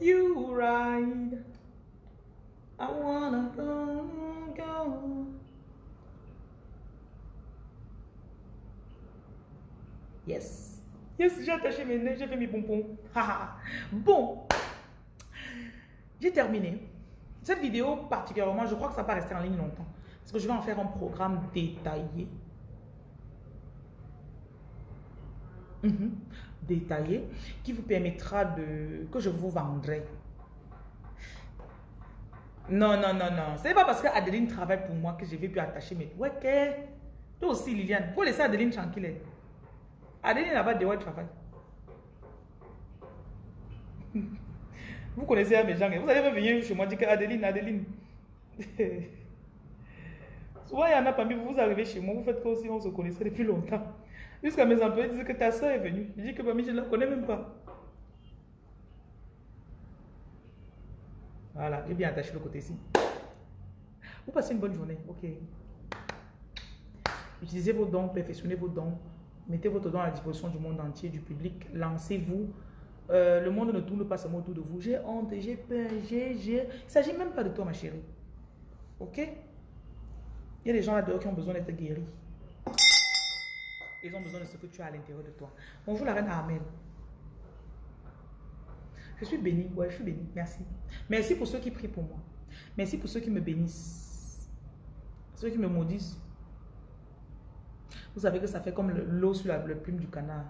You ride. I go. Yes. Yes, j'ai attaché mes nez, j'ai fait mes pompons. bon. J'ai terminé. Cette vidéo particulièrement, je crois que ça va rester en ligne longtemps. Parce que je vais en faire un programme détaillé. Mhm qui vous permettra de... que je vous vendrai. Non, non, non, non. C'est pas parce que Adeline travaille pour moi que je vais plus attacher mes... Ouais, Toi aussi, Liliane. Faut laisser Adeline tranquille. Adeline n'a pas de travail. Vous connaissez mes gens. Vous allez venir chez moi dire que Adeline, Adeline. Souvent, il y en a parmi vous, vous arrivez chez moi, vous faites comme si on se connaissait depuis longtemps. Jusqu'à mes employés disent que ta soeur est venue. Je dis que parmi, je ne la connais même pas. Voilà, j'ai bien attaché le côté ici. Vous passez une bonne journée. Ok. Utilisez vos dons, perfectionnez vos dons. Mettez votre don à la disposition du monde entier, du public. Lancez-vous. Euh, le monde ne tourne pas seulement autour de vous. J'ai honte, j'ai peur, j'ai... Il ne s'agit même pas de toi, ma chérie. Ok? Il y a des gens là-dedans qui ont besoin d'être guéris. Ils ont besoin de ce que tu as à l'intérieur de toi. Bonjour la reine Amen. Je suis bénie. Ouais, je suis bénie. Merci. Merci pour ceux qui prient pour moi. Merci pour ceux qui me bénissent. Ceux qui me maudissent. Vous savez que ça fait comme l'eau sur la, le plume du canard.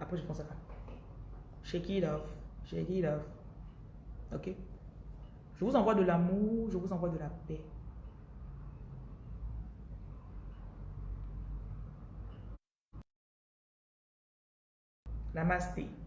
Après, je pense à ça. Shake it off. Shake. Ok? Je vous envoie de l'amour, je vous envoie de la paix. Namaste.